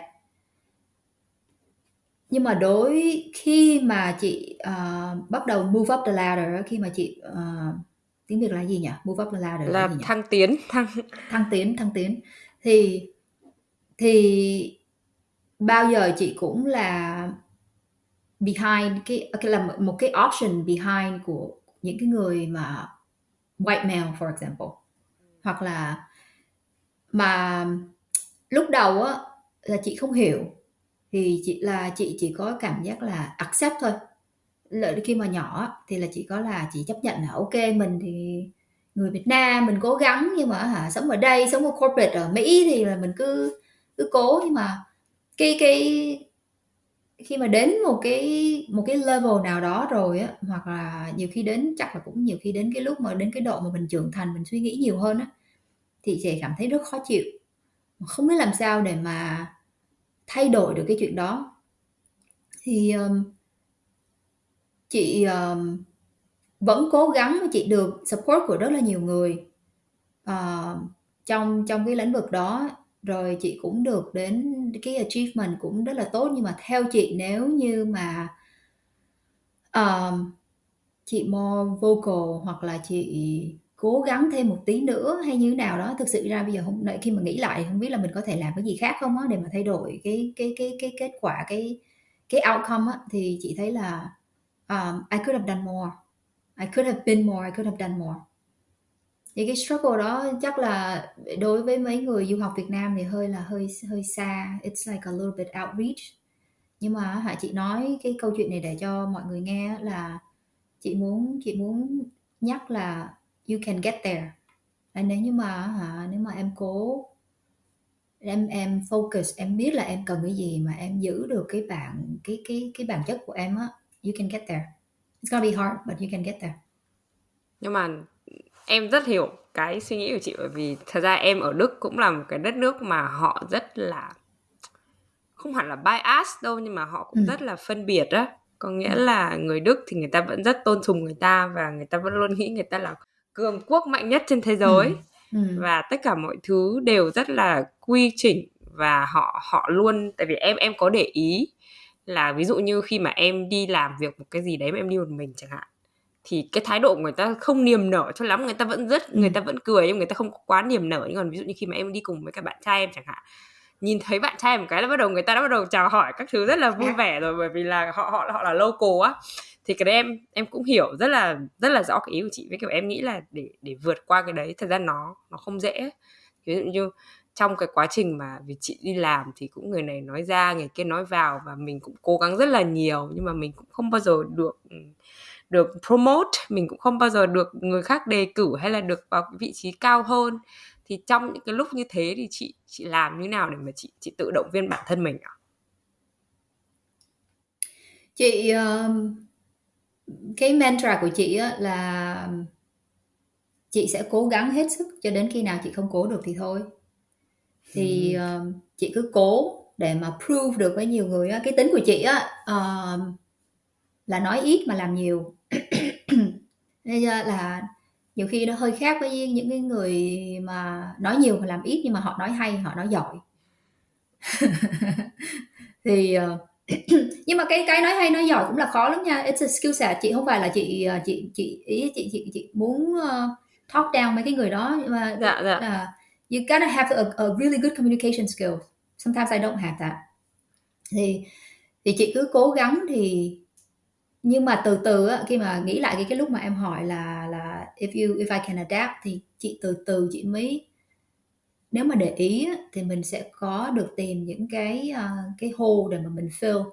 Nhưng mà đối khi mà chị uh, bắt đầu move up the ladder khi mà chị uh, tiếng việt là gì nhỉ? Move up the ladder là, là thăng tiến thăng thăng tiến thăng tiến. Thì thì bao giờ chị cũng là behind cái à, cái là một cái option behind của những cái người mà white male, for example. Hoặc là mà lúc đầu á, là chị không hiểu. Thì chị là, chị chỉ có cảm giác là accept thôi. Lợi khi mà nhỏ thì là chị có là chị chấp nhận là ok, mình thì người Việt Nam, mình cố gắng nhưng mà hả, sống ở đây, sống ở corporate ở Mỹ thì là mình cứ cứ cố. Nhưng mà cái cái khi mà đến một cái một cái level nào đó rồi á hoặc là nhiều khi đến chắc là cũng nhiều khi đến cái lúc mà đến cái độ mà mình trưởng thành mình suy nghĩ nhiều hơn á thì chị cảm thấy rất khó chịu. Không biết làm sao để mà thay đổi được cái chuyện đó. Thì um, chị um, vẫn cố gắng chị được support của rất là nhiều người uh, trong trong cái lĩnh vực đó rồi chị cũng được đến cái achievement cũng rất là tốt. Nhưng mà theo chị nếu như mà um, chị more vocal hoặc là chị cố gắng thêm một tí nữa hay như thế nào đó thực sự ra bây giờ không khi mà nghĩ lại không biết là mình có thể làm cái gì khác không á để mà thay đổi cái cái cái cái kết quả cái cái outcome á thì chị thấy là um, I could have done more. I could have been more I could have done more thì cái struggle đó chắc là đối với mấy người du học Việt Nam thì hơi là hơi hơi xa. It's like a little bit outreach. Nhưng mà hả, chị nói cái câu chuyện này để cho mọi người nghe là chị muốn chị muốn nhắc là you can get there. Là nếu như mà hả, nếu mà em cố, em em focus, em biết là em cần cái gì mà em giữ được cái bản, cái cái cái bản chất của em á, you can get there. It's gonna be hard, but you can get there. Nhưng mà em rất hiểu cái suy nghĩ của chị bởi vì thật ra em ở Đức cũng là một cái đất nước mà họ rất là không hẳn là bias đâu nhưng mà họ cũng ừ. rất là phân biệt á có nghĩa ừ. là người Đức thì người ta vẫn rất tôn sùng người ta và người ta vẫn luôn nghĩ người ta là cường quốc mạnh nhất trên thế giới ừ. Ừ. và tất cả mọi thứ đều rất là quy chỉnh và họ họ luôn tại vì em em có để ý là ví dụ như khi mà em đi làm việc một cái gì đấy mà em đi một mình chẳng hạn thì cái thái độ của người ta không niềm nở cho lắm người ta vẫn rất ừ. người ta vẫn cười nhưng người ta không quá niềm nở. Nhưng còn ví dụ như khi mà em đi cùng với các bạn trai em chẳng hạn nhìn thấy bạn trai một cái là bắt đầu người ta đã bắt đầu chào hỏi các thứ rất là vui vẻ rồi bởi vì là họ họ họ là local á. Thì cái đấy em em cũng hiểu rất là rất là rõ cái ý của chị. Với kiểu em nghĩ là để để vượt qua cái đấy thật ra nó nó không dễ. Ví dụ như trong cái quá trình mà vì chị đi làm thì cũng người này nói ra người kia nói vào và mình cũng cố gắng rất là nhiều nhưng mà mình cũng không bao giờ được được promote mình cũng không bao giờ được người khác đề cử hay là được vào vị trí cao hơn thì trong những cái lúc như thế thì chị chị làm như nào để mà chị chị tự động viên bản thân mình ạ? Chị uh, cái mantra của chị á, là chị sẽ cố gắng hết sức cho đến khi nào chị không cố được thì thôi thì uh, chị cứ cố để mà prove được với nhiều người á. cái tính của chị á uh, là nói ít mà làm nhiều. Nên là nhiều khi nó hơi khác với những cái người mà nói nhiều mà làm ít nhưng mà họ nói hay họ nói giỏi. Thì uh, nhưng mà cái cái nói hay nói giỏi cũng là khó lắm nha. It's a skill set. Chị không phải là chị ờ, chị chị ý chị chị chị muốn uh, talk down mấy cái người đó nhưng mà dạ, dạ. Uh, you gotta have a, a really good communication skill sometimes I don't have that. Thì thì chị cứ cố gắng thì nhưng mà từ từ á, khi mà nghĩ lại cái cái lúc mà em hỏi là là if you if I can adapt thì chị từ từ chị mới nếu mà để ý á, thì mình sẽ có được tìm những cái ờ, cái hole để mà mình fill.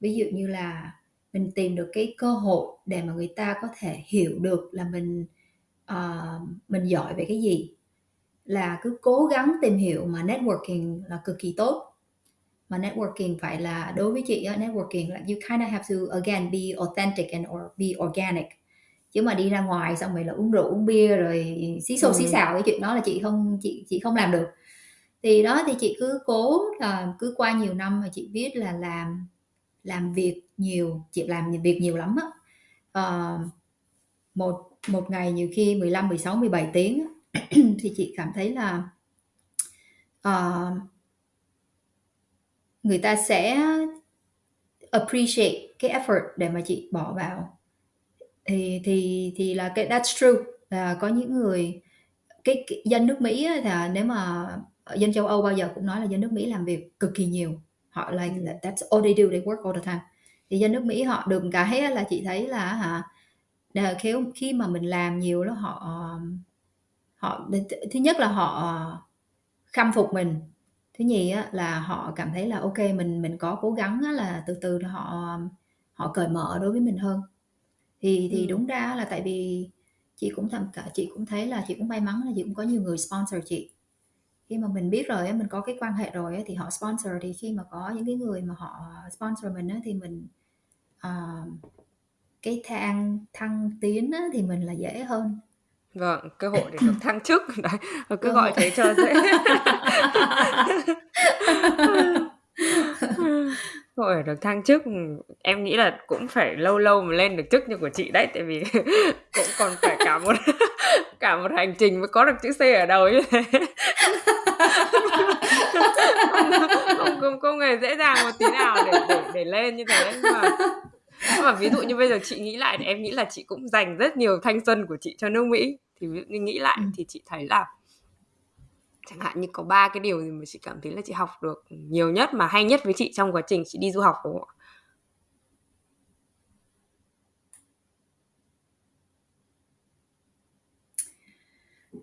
Ví dụ như là mình tìm được cái cơ hội để mà người ta có thể hiểu được là mình uh, mình giỏi về cái gì. Là cứ cố gắng tìm hiểu mà networking là cực kỳ tốt mà networking phải là đối với chị networking là you kind of have to again be authentic and or be organic. Chứ mà đi ra ngoài xong rồi là uống rượu uống bia rồi xí xô ừ. xí xào cái chuyện đó là chị không chị chị không làm được. Thì đó thì chị cứ cố là cứ qua nhiều năm mà chị biết là làm làm việc nhiều chị làm việc nhiều lắm á. Uh, một một ngày nhiều khi 15 16 17 tiếng thì chị cảm thấy là uh, người ta sẽ appreciate cái effort để mà chị bỏ vào. Thì thì thì là cái that's true. Là có những người cái, cái dân nước Mỹ á, là nếu mà dân châu Âu bao giờ cũng nói là dân nước Mỹ làm việc cực kỳ nhiều. Họ like ừ. that's all they do they work all the time. Thì dân nước Mỹ họ được cái là chị thấy là hả khi khi mà mình làm nhiều đó họ họ thứ nhất là họ khâm phục mình thứ nhì á, là họ cảm thấy là ok mình mình có cố gắng á, là từ từ họ họ cởi mở đối với mình hơn. Thì thì ừ. đúng ra là tại vì chị cũng thầm cả chị cũng thấy là chị cũng may mắn là chị cũng có nhiều người sponsor chị. Khi mà mình biết rồi mình có cái quan hệ rồi thì họ sponsor thì khi mà có những cái người mà họ sponsor mình thì mình uh, cái thang thăng tiến thì mình là dễ hơn Vâng, cơ hội để được thăng chức đấy, cứ Cơ gọi hội. thế cho dễ. Thôi ở được thăng chức em nghĩ là cũng phải lâu lâu mà lên được chức như của chị đấy tại vì cũng còn phải cả một cả một hành trình mới có được chữ C ở đầu như thế không, không, không, không hề dễ dàng một tí nào để để để lên như thế mà nhưng mà ví dụ như bây giờ chị nghĩ lại thì em nghĩ là chị cũng dành rất nhiều thanh xuân của chị cho nước Mỹ thì ví dụ nghĩ lại ừ. thì chị thấy là chẳng hạn như có ba cái điều gì mà chị cảm thấy là chị học được nhiều nhất mà hay nhất với chị trong quá trình chị đi du học đúng không ạ?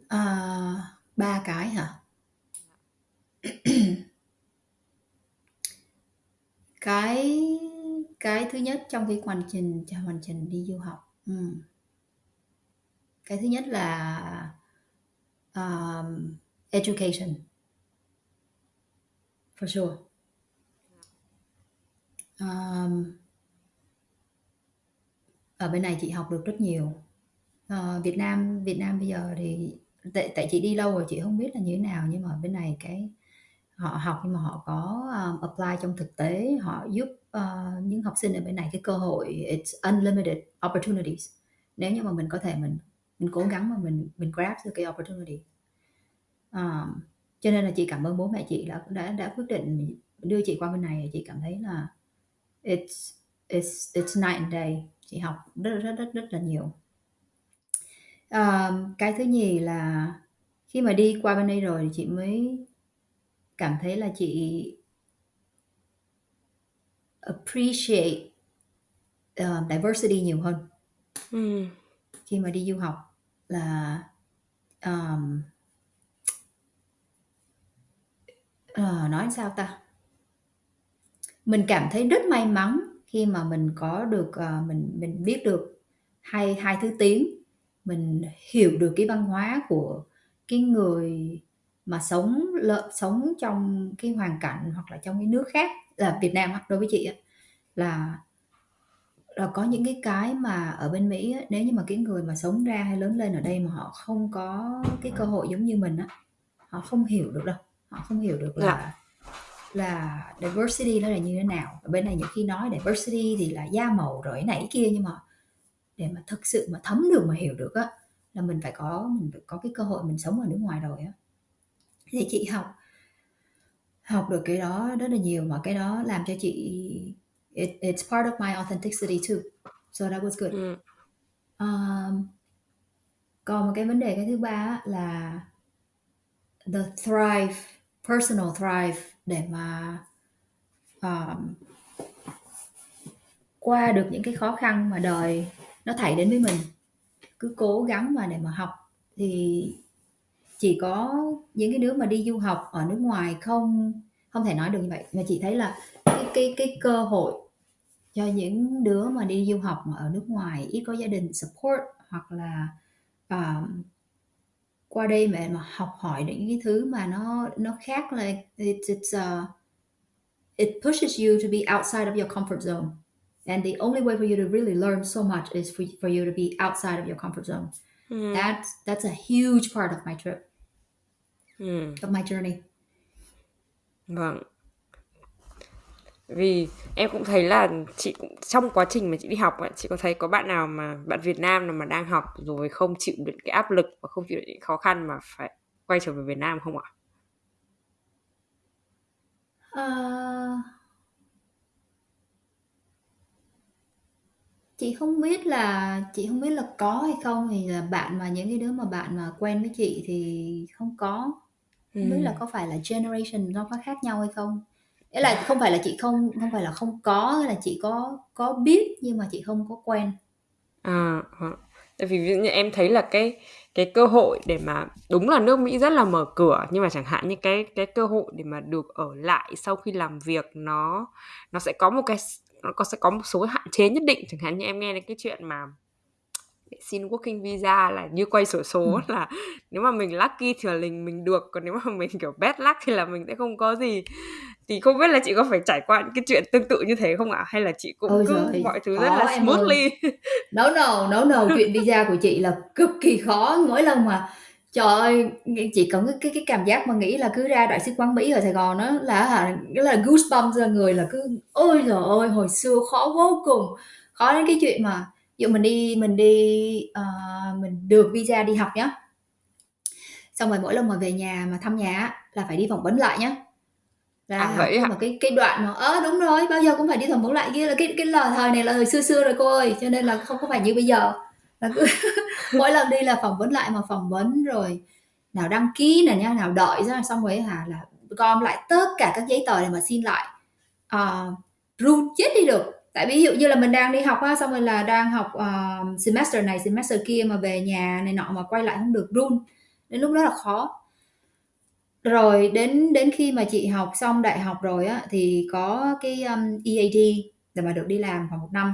À, ba cái hả? cái cái thứ nhất trong cái hoàn trình hoàn trình đi du học ừ cái thứ nhất là um, education. For sure. Um, ở bên này chị học được rất nhiều. Uh, Việt Nam Việt Nam bây giờ thì tại tại chị đi lâu rồi chị không biết là như thế nào nhưng mà bên này cái họ học nhưng mà họ có um, apply trong thực tế họ giúp uh, những học sinh ở bên này cái cơ hội it's unlimited opportunities. Nếu như mà mình có thể mình mình cố gắng mà mình mình grab được cái opportunity. Um, cho nên là chị cảm ơn bố mẹ chị đã đã đã quyết định đưa chị qua bên này. Chị cảm thấy là it's it's it's night and day. Chị học rất rất rất rất là nhiều. Um, cái thứ nhì là khi mà đi qua bên đây rồi thì chị mới cảm thấy là chị appreciate uh, diversity nhiều hơn. Ừ. khi mà đi du học là um, uh, nói sao ta? Mình cảm thấy rất may mắn khi mà mình có được uh, mình mình biết được hai hai thứ tiếng. Mình hiểu được cái văn hóa của cái người mà sống lợ, sống trong cái hoàn cảnh hoặc là trong cái nước khác là Việt Nam đối với chị là là có những cái cái mà ở bên Mỹ nếu như mà cái người mà sống ra hay lớn lên ở đây mà họ không có cái cơ hội giống như mình á họ không hiểu được đâu họ không hiểu được là. Dạ. là diversity nó là như thế nào ở bên này nhiều khi nói diversity thì là da màu rồi cái này cái kia nhưng mà để mà thực sự mà thấm được mà hiểu được á là mình phải có mình phải có cái cơ hội mình sống ở nước ngoài rồi á thì chị học học được cái đó rất là nhiều mà cái đó làm cho chị it, it's part of my authenticity too. So that was good. Ừ. um, còn một cái vấn đề cái thứ ba là the thrive personal thrive để mà um, qua được những cái khó khăn mà đời nó thảy đến với mình. Cứ cố gắng mà để mà học. Thì chỉ có những cái đứa mà đi du học ở nước ngoài không không thể nói được như vậy. Mà chị thấy là cái cái cái cơ hội cho những đứa mà đi du học mà ở nước ngoài ít có gia đình support hoặc là um, qua đây mà mà học hỏi những cái thứ mà nó nó khác là it's, it's uh, it pushes you to be outside of your comfort zone. And the only way for you to really learn so much is for, for you to be outside of your comfort zone. Mm. that's that's a huge part of my trip. Mm. of my journey. Vâng vì em cũng thấy là chị cũng trong quá trình mà chị đi học ấy, chị có thấy có bạn nào mà bạn Việt Nam nào mà đang học rồi không chịu được cái áp lực và không chịu được những khó khăn mà phải quay trở về Việt Nam không ạ? Uh, chị không biết là chị không biết là có hay không. Thì là bạn mà những cái đứa mà bạn mà quen với chị thì không có. Không biết là có phải là generation nó có khác nhau hay không nghĩa là không phải là chị không không phải là không có là chị có có biết nhưng mà chị không có quen à, à. tại vì như em thấy là cái cái cơ hội để mà đúng là nước Mỹ rất là mở cửa nhưng mà chẳng hạn như cái cái cơ hội để mà được ở lại sau khi làm việc nó nó sẽ có một cái nó có sẽ có một số hạn chế nhất định chẳng hạn như em nghe đến cái chuyện mà xin working visa là như quay sổ số ừ. là nếu mà mình lucky thì là mình mình được còn nếu mà mình kiểu bad luck thì là mình sẽ không có gì thì không biết là chị có phải trải qua những cái chuyện tương tự như thế không ạ hay là chị cũng Ôi cứ giời, mọi thứ rất là smoothly no no no no chuyện visa của chị là cực kỳ khó mỗi lần mà Trời ơi, chị có cái cái cảm giác mà nghĩ là cứ ra đại sứ quán Mỹ ở Sài Gòn đó là cái là goosebumps ra người là cứ ôi giời ơi, hồi xưa khó vô cùng. Khó đến cái chuyện mà dụ mình đi mình đi ờ, mình được visa đi học nhá. Xong rồi mỗi lần mà về nhà mà thăm nhà là phải đi phỏng vấn lại nhá. Là À, vậy hả? một cái cái đoạn mà ơ đúng rồi, bao giờ cũng phải đi phỏng vấn lại kia là cái cái lời thời này là thời xưa xưa rồi cô ơi, cho nên là không có phải như bây giờ. Là cứ mỗi lần đi là phỏng vấn lại mà phỏng vấn rồi nào đăng ký này nha, nào đợi ra xong rồi hả là gom lại tất cả các giấy tờ để mà xin lại. Ờ, run chết đi được. Tại ví dụ như là mình đang đi học á, xong rồi là đang học ờ, semester này semester kia mà về nhà này nọ mà quay lại không được run. Đến lúc đó là khó. Rồi đến đến khi mà chị học xong đại học rồi á thì có cái um, EAD để mà được đi làm khoảng một năm.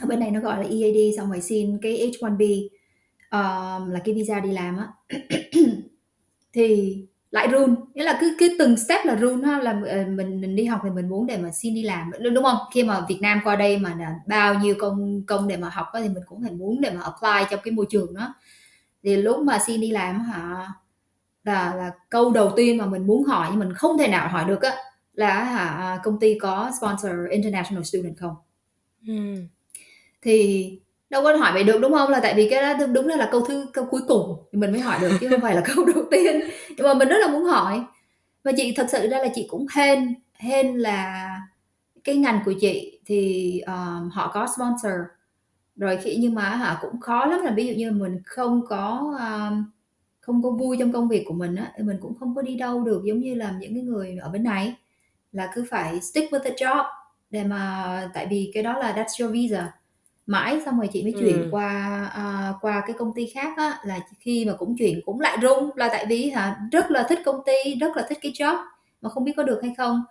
Ở bên này nó gọi là EAD xong rồi xin cái H1B um, là cái visa đi làm á. thì lại run nghĩa là cứ cứ từng step là run ha là ờ, mình mình đi học thì mình muốn để mà xin đi làm đúng không khi mà Việt Nam qua đây mà là bao nhiêu công công để mà học á, thì mình cũng phải muốn để mà apply trong cái môi trường đó thì lúc mà xin đi làm hả là là câu đầu tiên mà mình muốn hỏi nhưng mình không thể nào hỏi được á là hả công ty có sponsor international student không? Ừm. thì đâu có hỏi vậy được đúng không? Là tại vì cái đó đúng là, là câu thứ câu cuối cùng thì mình mới hỏi được chứ không phải là câu đầu tiên. Nhưng mà mình rất là muốn hỏi. Và chị thật sự ra là chị cũng hên hên là cái ngành của chị thì um, họ có sponsor. Rồi khi nhưng mà họ cũng khó lắm là ví dụ như mình không có um, không có vui trong công việc của mình á thì mình cũng không có đi đâu được giống như là những cái người ở bên này. Là cứ phải stick with the job để mà tại vì cái đó là that's your visa. Mãi xong rồi chị mới chuyển Ừm. qua à, qua cái công ty khác á là khi mà cũng chuyển cũng lại rung là tại vì hả rất là thích công ty rất là thích cái job mà không biết có được hay không.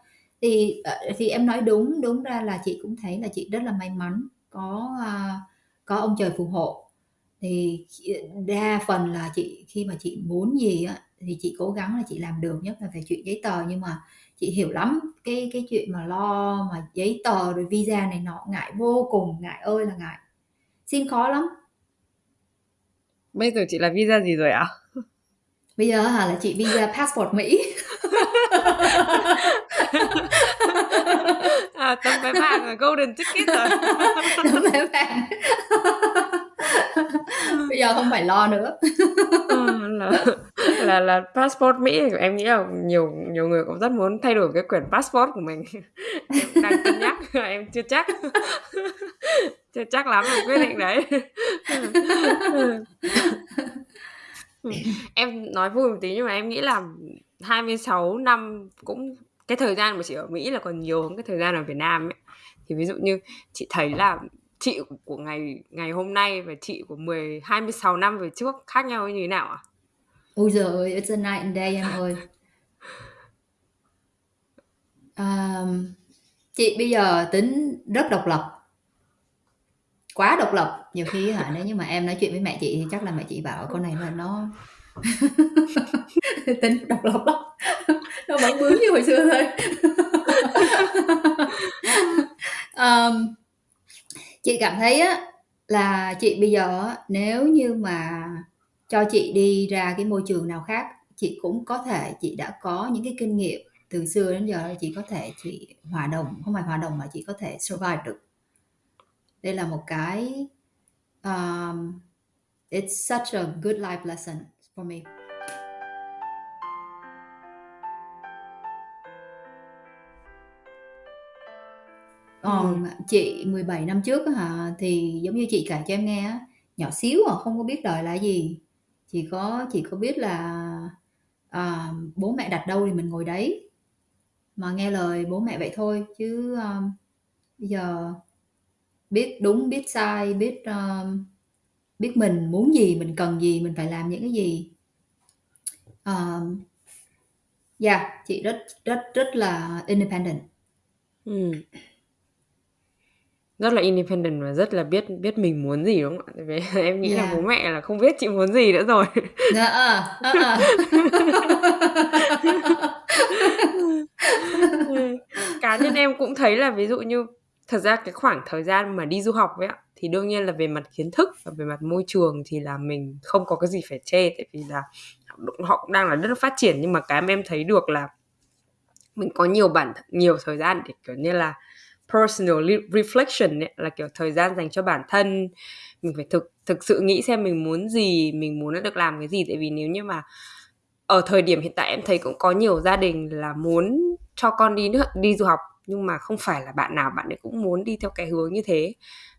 Thì ờ, thì em nói đúng đúng ra là chị cũng thấy là chị rất là may mắn có à, có ông trời phù hộ thì đa phần là chị khi mà chị muốn gì á thì chị cố gắng là chị làm được nhất là về chuyện giấy tờ nhưng mà chị hiểu lắm cái cái chuyện mà lo mà giấy tờ rồi visa này nọ ngại vô cùng ngại ơi là ngại xin khó lắm Bây giờ chị là visa gì rồi ạ? bây giờ hả là chị visa passport mỹ À, tấm vé vàng là golden ticket rồi. Tấm vé vàng. Bây giờ không phải lo nữa Ờ, là là là passport Mỹ thì em nghĩ là nhiều nhiều người cũng rất muốn thay đổi cái quyển passport của mình. Em đang cân nhắc, em chưa chắc. chưa chắc lắm về quyết định đấy. em nói vui một tí nhưng mà em nghĩ là 26 năm cũng cái thời gian mà chị ở Mỹ là còn nhiều hơn cái thời gian ở Việt Nam ấy. Thì ví dụ như chị thấy là chị của ngày ngày hôm nay và chị của 10 26 năm về trước khác nhau như thế nào ạ? À? ôi giời it's a night and day em ơi um, chị bây giờ tính rất độc lập quá độc lập nhiều khi hả nếu như mà em nói chuyện với mẹ chị thì chắc là mẹ chị bảo con này là nó tính độc lập lắm nó vẫn bướng như hồi xưa thôi um, chị cảm thấy á là chị bây giờ nếu như mà cho chị đi ra cái môi trường nào khác chị cũng có thể chị đã có những cái kinh nghiệm từ xưa đến giờ chị có thể chị hòa đồng không phải hòa đồng mà chị có thể survive được. Đây là một cái um, it's such a good life lesson for me. Còn chị 17 năm trước hả? Thì giống như chị kể cho em nghe nhỏ xíu à không có biết đời là gì. Chỉ có chỉ có biết là à, bố mẹ đặt đâu thì mình ngồi đấy. Mà nghe lời bố mẹ vậy thôi chứ um, bây giờ biết đúng biết sai biết um, biết mình muốn gì mình cần gì mình phải làm những cái gì. Um, yeah chị rất rất rất là independent. Ừ. rất là independent và rất là biết biết mình muốn gì đúng không ạ? Vì em nghĩ Yeah. là bố mẹ là không biết chị muốn gì nữa rồi. Dạ, ờ. Cá nhân em cũng thấy là ví dụ như thật ra cái khoảng thời gian mà đi du học ấy ạ thì đương nhiên là về mặt kiến thức và về mặt môi trường thì là mình không có cái gì phải chê tại vì là họ cũng đang là rất phát triển nhưng mà cái mà em thấy được là mình có nhiều bản nhiều thời gian để kiểu như là personal reflection ấy, là kiểu thời gian dành cho bản thân. Mình phải thực thực sự nghĩ xem mình muốn gì mình muốn được làm cái gì. Tại vì nếu như mà ở thời điểm hiện tại em thấy cũng có nhiều gia đình là muốn cho con đi nước đi du học nhưng mà không phải là bạn nào bạn ấy cũng muốn đi theo cái hướng như thế.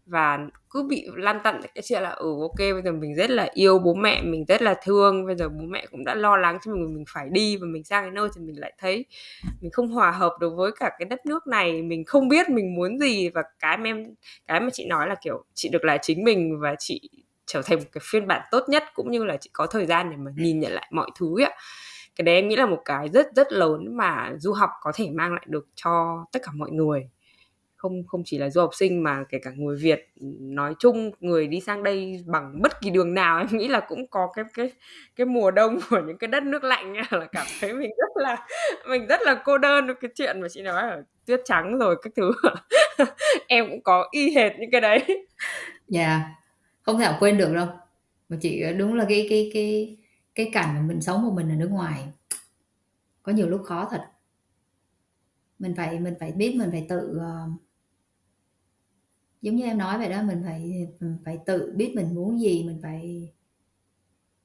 Và cứ bị lăn tăn cái chuyện là ừ ok, bây giờ mình rất là yêu bố mẹ, mình rất là thương, bây giờ bố mẹ cũng đã lo lắng cho mình mình phải đi và mình sang cái nơi thì mình lại thấy mình không hòa hợp đối với cả cái đất nước này, mình không biết mình muốn gì. Và cái mà em, cái mà chị nói là, kiểu, chị được là chính mình và chị trở thành một cái phiên bản tốt nhất cũng như là chị có thời gian để mà nhìn nhận lại mọi thứ ạ cái đấy em nghĩ là một cái rất rất lớn mà du học có thể mang lại được cho tất cả mọi người. Không không chỉ là du học sinh mà kể cả người Việt, nói chung người đi sang đây bằng bất kỳ đường nào, em nghĩ là cũng có cái cái cái mùa đông của những cái đất nước lạnh. Là cảm thấy mình rất là, mình rất là cô đơn cái chuyện mà chị nói ở tuyết trắng rồi các thứ. Em cũng có y hệt những cái đấy. Dạ yeah. không thể nào quên được đâu. Mà chị ờ, đúng là cái cái cái cái cảnh mà mình sống một mình ở nước ngoài có nhiều lúc khó thật. Mình phải mình phải biết mình phải tự uh, giống như em nói vậy đó mình phải mình phải tự biết mình muốn gì mình phải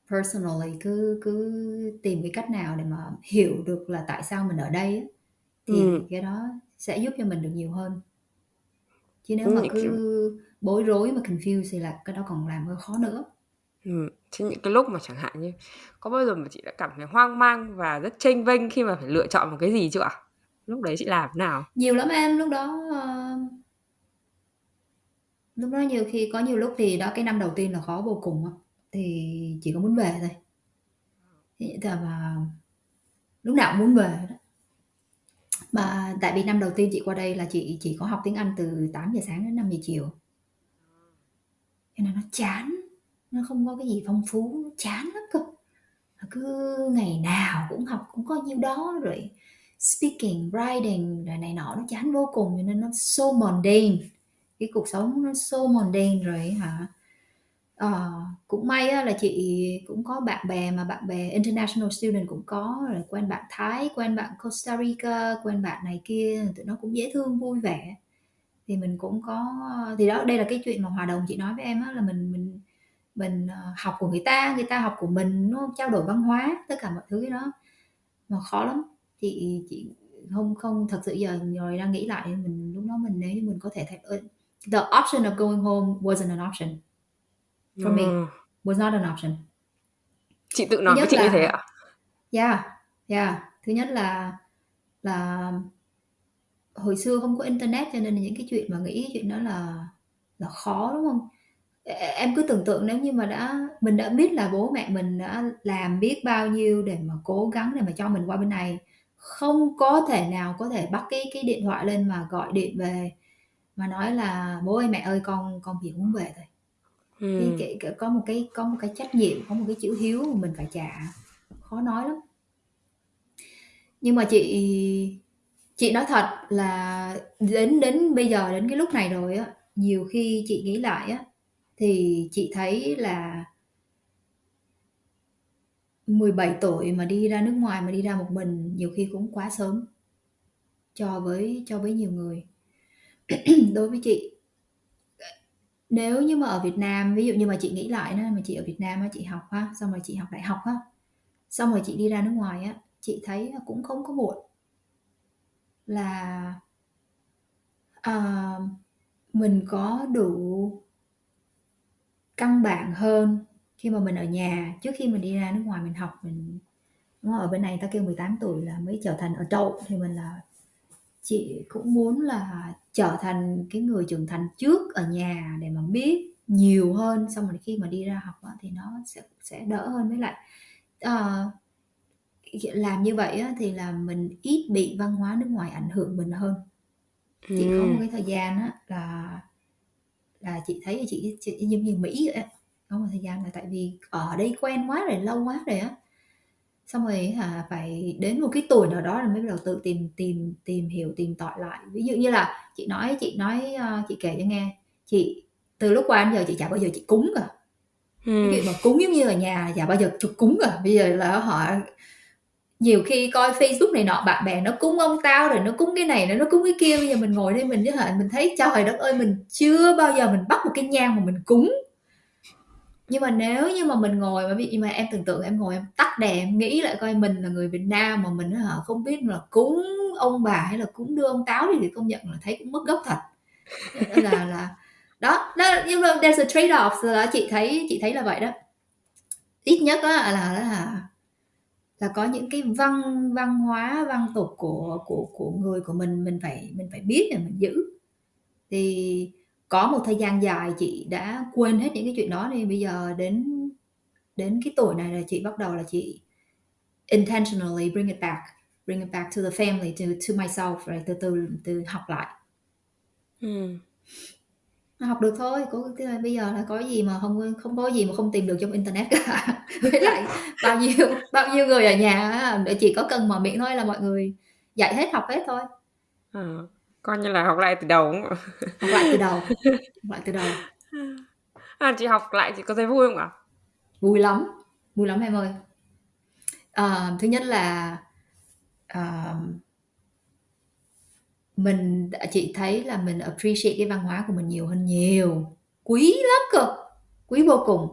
personally cứ cứ tìm cái cách nào để mà hiểu được là tại sao mình ở đây thì ừ. cái đó sẽ giúp cho mình được nhiều hơn. Chứ nếu mà cứ bối rối mà confuse thì là cái đó còn làm hơi khó nữa Ừ, chứ những cái lúc mà chẳng hạn như có bao giờ mà chị đã cảm thấy hoang mang và rất chênh vênh khi mà phải lựa chọn một cái gì chưa ạ? Lúc đấy chị làm thế nào? Nhiều lắm em, lúc đó uh, lúc đó nhiều khi có nhiều lúc thì đó cái năm đầu tiên là khó vô cùng á thì chỉ có muốn về thôi. Thì mà lúc nào cũng muốn về đó. Mà tại vì năm đầu tiên chị qua đây là chị chỉ có học tiếng Anh từ 8 giờ sáng đến 5 giờ chiều. Cho nên nó chán nó không có cái gì phong phú nó chán lắm cơ. Cứ ngày nào cũng học cũng có nhiêu đó rồi speaking writing rồi này nọ nó chán vô cùng cho nên nó so mundane. Cái cuộc sống nó so mundane rồi hả? À, cũng may á, là chị cũng có bạn bè mà bạn bè international student cũng có rồi quen bạn Thái quen bạn Costa Rica quen bạn này kia tụi nó cũng dễ thương vui vẻ. Thì mình cũng có thì đó đây là cái chuyện mà hòa đồng chị nói với em á là mình mình mình ờ, học của người ta người ta học của mình nó trao đổi văn hóa tất cả mọi thứ đó. Mà khó lắm. Chị chị không không thật sự giờ rồi đang nghĩ lại mình lúc đó mình nếu như mình có thể thay the option of going home wasn't an option. For me ừ. was not an option. Chị tự nói với chị là, như thế ạ. Yeah yeah. Thứ nhất là là hồi xưa không có internet cho nên những cái chuyện mà nghĩ chuyện đó là là khó đúng không em cứ tưởng tượng nếu như mà đã mình đã biết là bố mẹ mình đã làm biết bao nhiêu để mà cố gắng để mà cho mình qua bên này. Không có thể nào có thể bắt cái cái điện thoại lên mà gọi điện về mà nói là bố ơi mẹ ơi con con chỉ muốn về thôi ừ. cái, cái, có một cái có một cái trách nhiệm có một cái chữ hiếu mà mình phải trả. Khó nói lắm. Nhưng mà chị chị nói thật là đến đến bây giờ đến cái lúc này rồi á nhiều khi chị nghĩ lại á thì chị thấy là 17 tuổi mà đi ra nước ngoài mà đi ra một mình nhiều khi cũng quá sớm cho với cho với nhiều người. Đối với chị nếu như mà ở Việt Nam ví dụ như mà chị nghĩ lại đó mà chị ở Việt Nam á chị học ha xong rồi chị học đại học ha xong rồi chị đi ra nước ngoài á chị thấy cũng không có muộn là à, mình có đủ căn bản hơn khi mà mình ở nhà. Trước khi mình đi ra nước ngoài mình học mình đúng không? ở bên này ta kêu 18 tuổi là mới trở thành ở adult thì mình là chị cũng muốn là trở thành cái người trưởng thành trước ở nhà để mà biết nhiều hơn. Xong rồi khi mà đi ra học thì nó sẽ sẽ đỡ hơn. Với lại uh, làm như vậy thì là mình ít bị văn hóa nước ngoài ảnh hưởng mình hơn. Chị có một cái thời gian á, là là chị thấy chị, chị giống như Mỹ vậy á. Có một thời gian là tại vì ở đây quen quá rồi lâu quá rồi á. Xong rồi hả phải đến một cái tuổi nào đó là mới bắt đầu tự tìm tìm tìm hiểu tìm tòi lại. Ví dụ như là chị nói chị nói uh, chị kể cho nghe chị từ lúc qua đến giờ chị chả bao giờ chị cúng cả. Ừ. cái chuyện mà cúng giống như ở nhà chả bao giờ chụp cúng cả. Bây giờ là họ nhiều khi coi Facebook này nọ bạn bè nó cúng ông tao rồi nó cúng cái này nó cúng cái kia bây giờ mình ngồi đây mình với hạnh mình thấy trời đất ơi mình chưa bao giờ mình bắt một cái nhang mà mình cúng. Nhưng mà nếu như mà mình ngồi mà vì mà em tưởng tượng em ngồi em tắt đèn em nghĩ lại coi mình là người Việt Nam mà mình hả không biết là cúng ông bà hay là cúng đưa ông táo thì công nhận là thấy cũng mất gốc thật. Là là đó, đó nhưng mà there's a trade off là chị thấy chị thấy là vậy đó. Ít nhất á là là là là có những cái văn văn hóa, văn tục của của của người của mình mình phải mình phải biết để mình giữ thì có một thời gian dài chị đã quên hết những cái chuyện đó thì bây giờ đến đến cái tuổi này là chị bắt đầu là chị intentionally bring it back, bring it back to the family, to to myself, rồi từ từ từ học lại ừ học được thôi có cái bây giờ là có gì mà không không có gì mà không tìm được trong internet cả. Với lại bao nhiêu bao nhiêu người ở nhà chỉ có cần mở miệng thôi là mọi người dạy hết học hết thôi. À, coi như là học lại từ đầu học lại từ đầu học lại từ đầu. À, chị học lại chị có thấy vui không ạ? Vui lắm vui lắm em ơi. À, thứ nhất là à, mình chị thấy là mình appreciate cái văn hóa của mình nhiều hơn nhiều. Quý lắm cơ quý vô cùng.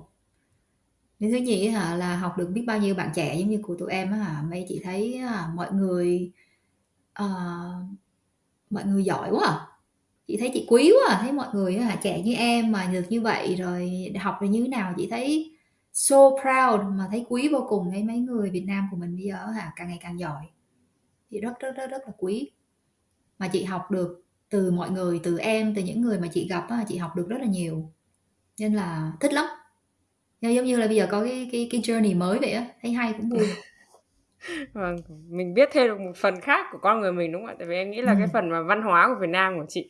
Nên thứ nhì hả là học được biết bao nhiêu bạn trẻ giống như của tụi em á hả. Mấy chị thấy hả, mọi người uh, mọi người giỏi quá à. chị thấy chị quý quá à. thấy mọi người hả trẻ như em mà được như vậy rồi học được như thế nào chị thấy so proud mà thấy quý vô cùng. Thấy mấy người Việt Nam của mình bây giờ hả càng ngày càng giỏi. Chị rất rất rất rất là quý mà chị học được từ mọi người từ em từ những người mà chị gặp á, chị học được rất là nhiều nên là thích lắm nhưng giống như là bây giờ có cái cái cái journey mới vậy á thấy hay cũng vui vâng mình biết thêm được một phần khác của con người mình đúng không ạ tại vì em nghĩ là ừ. cái phần mà văn hóa của Việt Nam của chị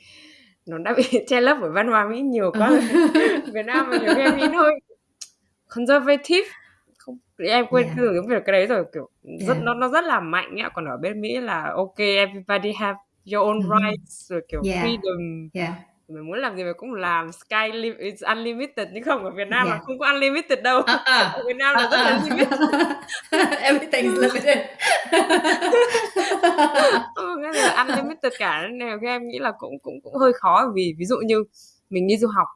nó đã bị che lấp bởi văn hóa Mỹ nhiều quá ừ. Việt Nam mà nhiều khi em nghĩ thôi conservative không em quên yeah. cái việc cái đấy rồi kiểu rất yeah. nó nó rất là mạnh nhá còn ở bên Mỹ là ok everybody have your own mm-hmm. rights rồi kiểu yeah. freedom yeah. mình muốn làm gì mình cũng làm sky lim- is unlimited nhưng không ở Việt Nam yeah. là không có unlimited đâu uh-uh. ở Việt Nam là uh-uh. rất là limited everything is limited ừ, cái là unlimited cả nên khi em nghĩ là cũng cũng cũng hơi khó vì ví dụ như mình đi du học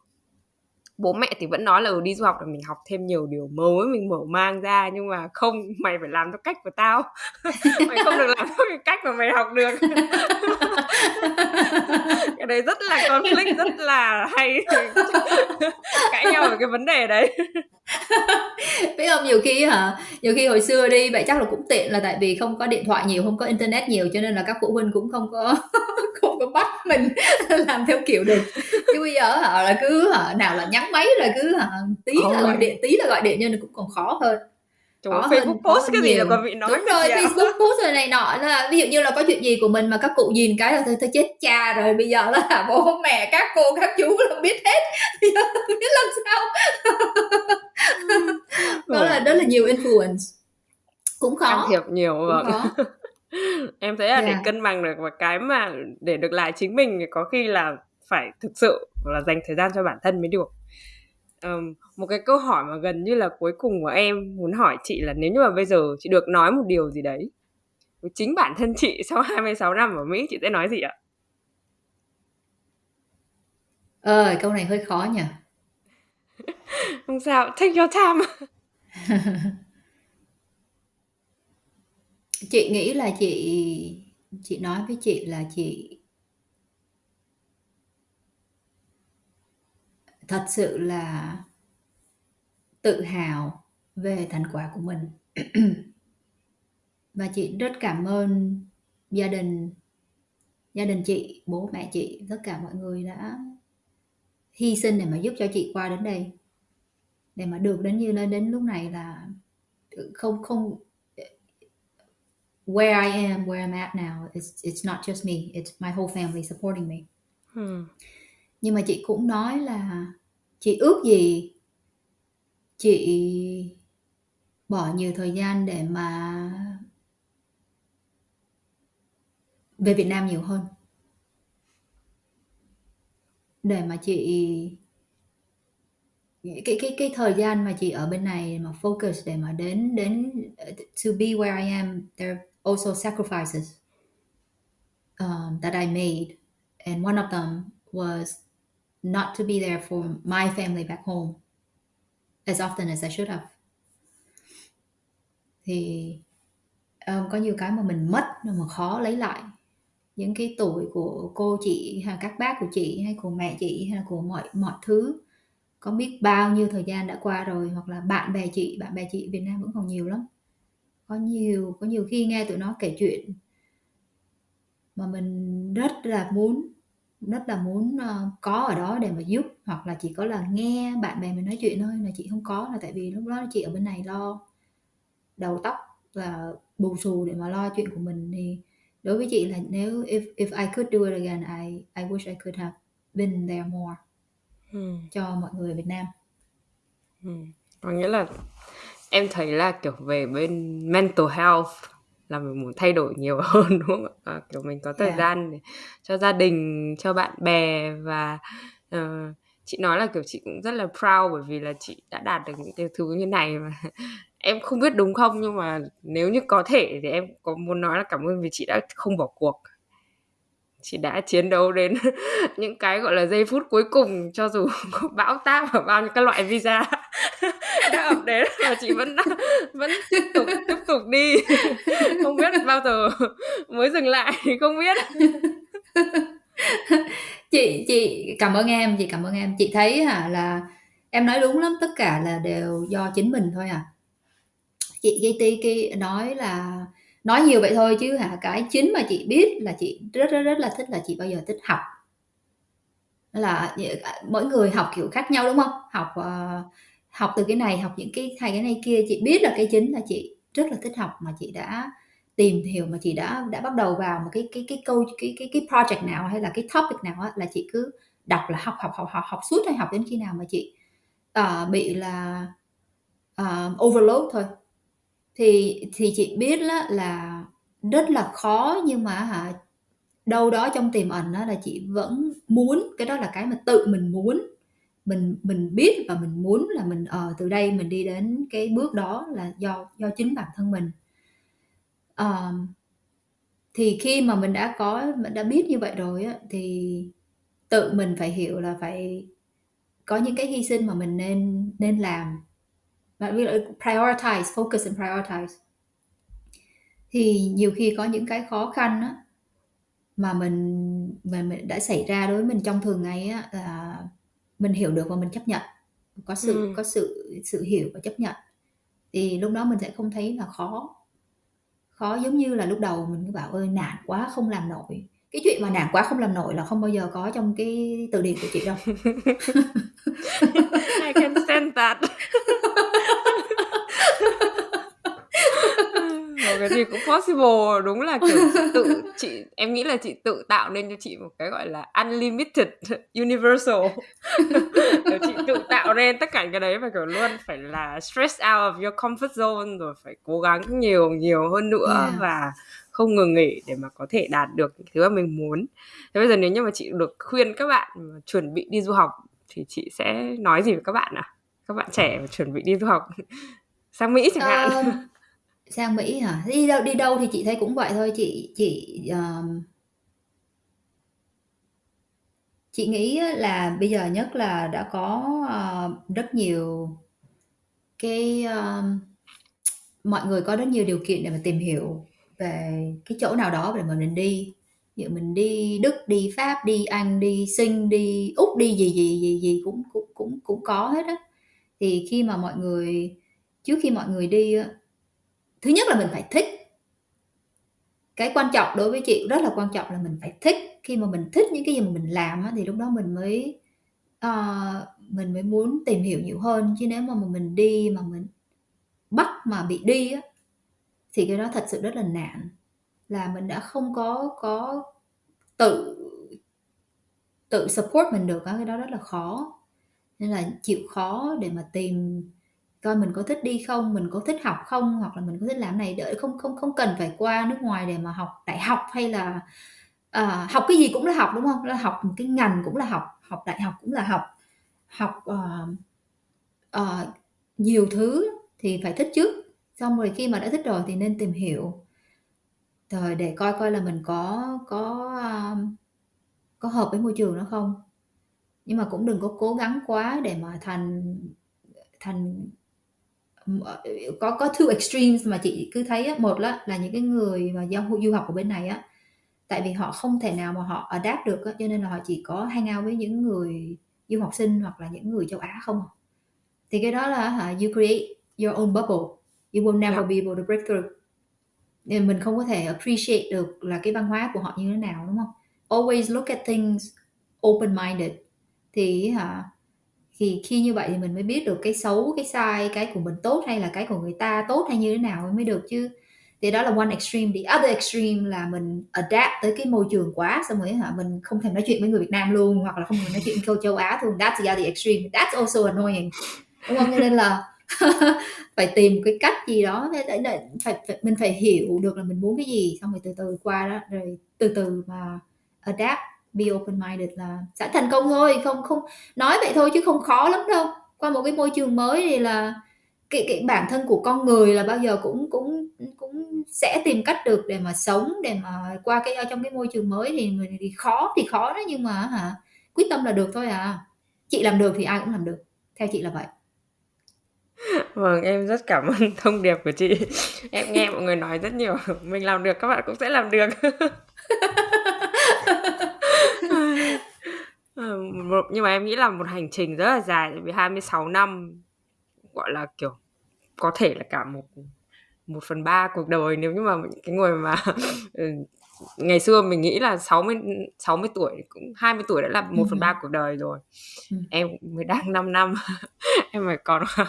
bố mẹ thì vẫn nói là ừ, đi du học là mình học thêm nhiều điều mới mình mở mang ra nhưng mà không mày phải làm theo cách của tao. Mày không được làm theo cái cách mà mày học được. cái đấy rất là conflict rất là hay. Cãi nhau về cái vấn đề đấy. Biết không nhiều khi hả nhiều khi hồi xưa đi vậy chắc là cũng tiện là tại vì không có điện thoại nhiều không có internet nhiều cho nên là các phụ huynh cũng không có không có bắt mình làm theo kiểu được. Chứ bây giờ hả là cứ hả nào là nhắn máy rồi cứ hả tí là gọi điện tí là gọi điện nên cũng còn khó hơn Trời khó Facebook post cái nhiều. gì là còn bị nói đúng rồi Facebook post rồi này nọ. Là ví dụ như là có chuyện gì của mình mà các cụ nhìn cái là thôi, thôi chết cha rồi bây giờ là bố mẹ các cô các chú là biết hết. Bây giờ biết làm sao. Đó là đó là nhiều influence. Cũng khó. Can thiệp nhiều khó. em thấy là yeah. để cân bằng được và cái mà để được lại chính mình thì có khi là phải thực sự là dành thời gian cho bản thân mới được um, một cái câu hỏi mà gần như là cuối cùng của em muốn hỏi chị là nếu như mà bây giờ chị được nói một điều gì đấy với chính bản thân chị sau 26 năm ở Mỹ chị sẽ nói gì ạ? Ờ, câu này hơi khó nhỉ. Không sao, take your time. chị nghĩ là chị chị nói với chị là chị thật sự là tự hào về thành quả của mình. Và chị rất cảm ơn gia đình gia đình chị bố mẹ chị tất cả mọi người đã hy sinh để mà giúp cho chị qua đến đây. Để mà được đến như lên đến lúc này là không không where I am where I'm at now it's it's not just me it's my whole family supporting me. Hmm. nhưng mà chị cũng nói là chị ước gì chị bỏ nhiều thời gian để mà về Việt Nam nhiều hơn. Để mà chị cái cái cái thời gian mà chị ở bên này mà focus để mà đến đến to be where I am there are also sacrifices um, that I made and one of them was not to be there for my family back home as often as I should have. Thì um, có nhiều cái mà mình mất mà khó lấy lại. Những cái tuổi của cô chị hay các bác của chị hay của mẹ chị hay là của mọi mọi thứ. Có biết bao nhiêu thời gian đã qua rồi hoặc là bạn bè chị bạn bè chị Việt Nam vẫn còn nhiều lắm. Có nhiều có nhiều khi nghe tụi nó kể chuyện mà mình rất là muốn rất là muốn uh, có ở đó để mà giúp hoặc là chỉ có là nghe bạn bè mình nói chuyện thôi là chị không có là tại vì lúc đó chị ở bên này lo đầu tóc và bù xù để mà lo chuyện của mình thì đối với chị là nếu if if I could do it again I I wish I could have been there more ừ. cho mọi người Việt Nam. Ừ. Có nghĩa là em thấy là kiểu về bên mental health là mình muốn thay đổi nhiều hơn đúng không ạ? À, kiểu mình có thời yeah. gian để cho gia đình, cho bạn bè và uh, chị nói là kiểu chị cũng rất là proud bởi vì là chị đã đạt được những cái thứ như này mà em không biết đúng không nhưng mà nếu như có thể thì em có muốn nói là cảm ơn vì chị đã không bỏ cuộc chị đã chiến đấu đến những cái, gọi là, giây phút cuối cùng, cho dù có bão táp và bao nhiêu các loại visa đã ập đến, mà chị vẫn vẫn tiếp tục tiếp tục đi. Không biết bao giờ mới dừng lại thì không biết. Chị chị, cảm ơn em, chị cảm ơn em. Chị thấy hả, là em nói đúng lắm, tất cả là đều do chính mình thôi à chị cái cái nói là nói nhiều vậy thôi chứ hả? Cái chính mà chị biết là chị rất rất rất là thích là chị bao giờ thích học. Là ờ, mỗi người học kiểu khác nhau đúng không? Học uh, học từ cái này học những cái hay cái này kia. Chị biết là cái chính là chị rất là thích học mà chị đã tìm hiểu mà chị đã đã bắt đầu vào một cái cái cái câu cái cái cái project nào hay là cái topic nào á, là chị cứ đọc là học học học học học suốt hay học đến khi nào mà chị uh, bị là uh, overload thôi thì thì chị biết đó là rất là khó nhưng mà hả đâu đó trong tiềm ẩn đó là chị vẫn muốn cái đó là cái mà tự mình muốn. Mình mình biết và mình muốn là mình ở ờ, từ đây mình đi đến cái bước đó là do do chính bản thân mình. Uh, thì khi mà mình đã có mình đã biết như vậy rồi á thì tự mình phải hiểu là phải có những cái hy sinh mà mình nên nên làm bạn biết là prioritize focus and prioritize. Thì nhiều khi có những cái khó khăn á, mà mình mà mình đã xảy ra đối với mình trong thường ngày á là mình hiểu được và mình chấp nhận. Có sự ừ. có sự sự hiểu và chấp nhận. Thì lúc đó mình sẽ không thấy là khó. Khó giống như là lúc đầu mình cứ bảo ơi nản quá không làm nổi. Cái chuyện mà nản quá không làm nổi là không bao giờ có trong cái từ điển của chị đâu. I can stand that cái gì cũng possible. Đúng là kiểu chị tự chị em nghĩ là chị tự tạo nên cho chị một cái gọi là unlimited universal. Chị tự tạo nên tất cả cái đấy và kiểu luôn phải là stress out of your comfort zone rồi phải cố gắng nhiều nhiều hơn nữa yeah. và không ngừng nghỉ để mà có thể đạt được những thứ mà mình muốn. Thế bây giờ nếu như mà chị được khuyên các bạn chuẩn bị đi du học thì chị sẽ nói gì với các bạn à các bạn trẻ chuẩn bị đi du học sang mỹ chẳng hạn. Um, sang Mỹ hả? Đi đâu đi đâu thì chị thấy cũng vậy thôi, chị chị, ờm Chị nghĩ là bây giờ nhất là đã có, ờ, rất nhiều cái, ờm mọi người có rất nhiều điều kiện để mà tìm hiểu về cái chỗ nào đó để mà mình đi. Ví dụ mình đi Đức, đi Pháp, đi Anh, đi Sinh, đi Úc, đi gì, gì, gì, gì cũng cũng cũng cũng có hết á. Thì khi mà mọi người trước khi mọi người đi á thứ nhất là mình phải thích. Cái quan trọng đối với chị rất là quan trọng là mình phải thích. Khi mà mình thích những cái gì mà mình làm thì lúc đó mình mới uh, mình mới muốn tìm hiểu nhiều hơn. Chứ nếu mà mình đi mà mình bắt mà bị đi á, thì cái đó thật sự rất là nạn là mình đã không có có tự tự support mình được cái đó rất là khó. Nên là chịu khó để mà tìm coi mình có thích đi không mình có thích học không hoặc là mình có thích làm này đợi không không không cần phải qua nước ngoài để mà học đại học hay là à, học cái gì cũng là học đúng không? Là học một cái ngành cũng là học học đại học cũng là học học uh, uh, nhiều thứ thì phải thích trước. Xong rồi khi mà đã thích rồi thì nên tìm hiểu. Rồi để coi coi là mình có có um, có hợp với môi trường đó không. Nhưng mà cũng đừng có cố gắng quá để mà thành thành có có two extremes mà chị cứ thấy á, một là là những cái người mà giao du học ở bên này á tại vì họ không thể nào mà họ adapt được á, cho nên là họ chỉ có hang out với những người du học sinh hoặc là những người châu Á không thì cái đó là hả you create your own bubble. You will never yeah. be able to break through. Nên mình không có thể appreciate được là cái văn hóa của họ như thế nào đúng không? Always look at things open minded thì hả thì khi như vậy thì mình mới biết được cái xấu cái sai cái của mình tốt hay là cái của người ta tốt hay như thế nào mới được chứ. Thì đó là one extreme. The other extreme là mình adapt tới cái môi trường quá xong rồi hả mình không thể nói chuyện với người Việt Nam luôn hoặc là không thể nói chuyện với châu Á luôn. That's the other extreme. That's also annoying. Đúng không? Nên là phải tìm cái cách gì đó để, để, phải, phải mình phải hiểu được là mình muốn cái gì xong rồi từ từ qua đó rồi từ từ mà adapt be open minded là sẽ thành công thôi không không nói vậy thôi chứ không khó lắm đâu qua một cái môi trường mới thì là cái, cái bản thân của con người là bao giờ cũng cũng cũng sẽ tìm cách được để mà sống để mà qua cái trong cái môi trường mới thì người thì khó thì khó đó nhưng mà hả quyết tâm là được thôi à chị làm được thì ai cũng làm được theo chị là vậy Vâng, em rất cảm ơn thông điệp của chị. Em nghe mọi người nói rất nhiều, mình làm được các bạn cũng sẽ làm được. Ờ, nhưng mà em nghĩ là một hành trình rất là dài vì 26 năm gọi là kiểu có thể là cả một một phần ba cuộc đời nếu như mà cái người mà ừ, ngày xưa mình nghĩ là 60 60 tuổi cũng 20 tuổi đã là một phần ba cuộc đời rồi. Ừ. em mới đang 5 năm em phải còn khoảng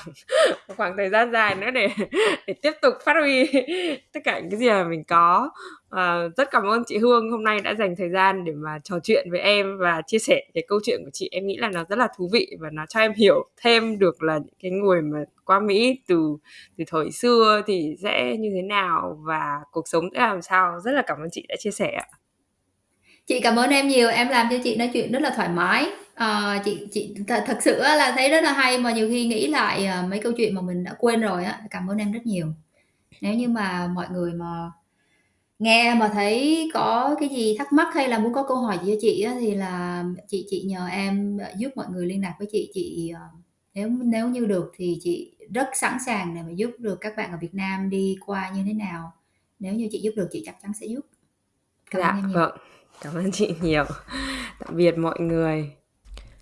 khoảng thời gian dài nữa để để tiếp tục phát huy tất cả những cái gì mà mình có. À, rất cảm ơn chị Hương hôm nay đã dành thời gian để mà trò chuyện với em và chia sẻ cái câu chuyện của chị. Em nghĩ là nó rất là thú vị và nó cho em hiểu thêm được là những cái người mà qua Mỹ từ từ thời xưa thì sẽ như thế nào và cuộc sống sẽ làm sao? Rất là cảm ơn chị đã chia sẻ ạ. Chị cảm ơn em nhiều em làm cho chị nói chuyện rất là thoải mái. À, chị chị th- thật sự là thấy rất là hay mà nhiều khi nghĩ lại ờ, mấy câu chuyện mà mình đã quên rồi á cảm ơn em rất nhiều. Nếu như mà mọi người mà nghe mà thấy có cái gì thắc mắc hay là muốn có câu hỏi gì cho chị á, thì là chị chị nhờ em giúp mọi người liên lạc với chị. Chị ờ, nếu nếu như được thì chị rất sẵn sàng để mà giúp được các bạn ở Việt Nam đi qua như thế nào nếu như chị giúp được chị chắc chắn sẽ giúp cảm dạ, ơn vâng cảm ơn chị nhiều tạm biệt mọi người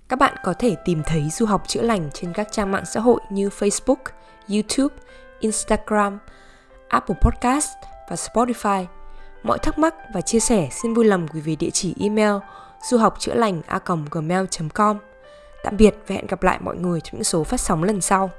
các bạn có thể tìm thấy du học chữa lành trên các trang mạng xã hội như Facebook, YouTube, Instagram, Apple Podcast và Spotify. Mọi thắc mắc và chia sẻ xin vui lòng gửi về địa chỉ email du học chữa lành a gmail.com. Tạm biệt và hẹn gặp lại mọi người trong những số phát sóng lần sau.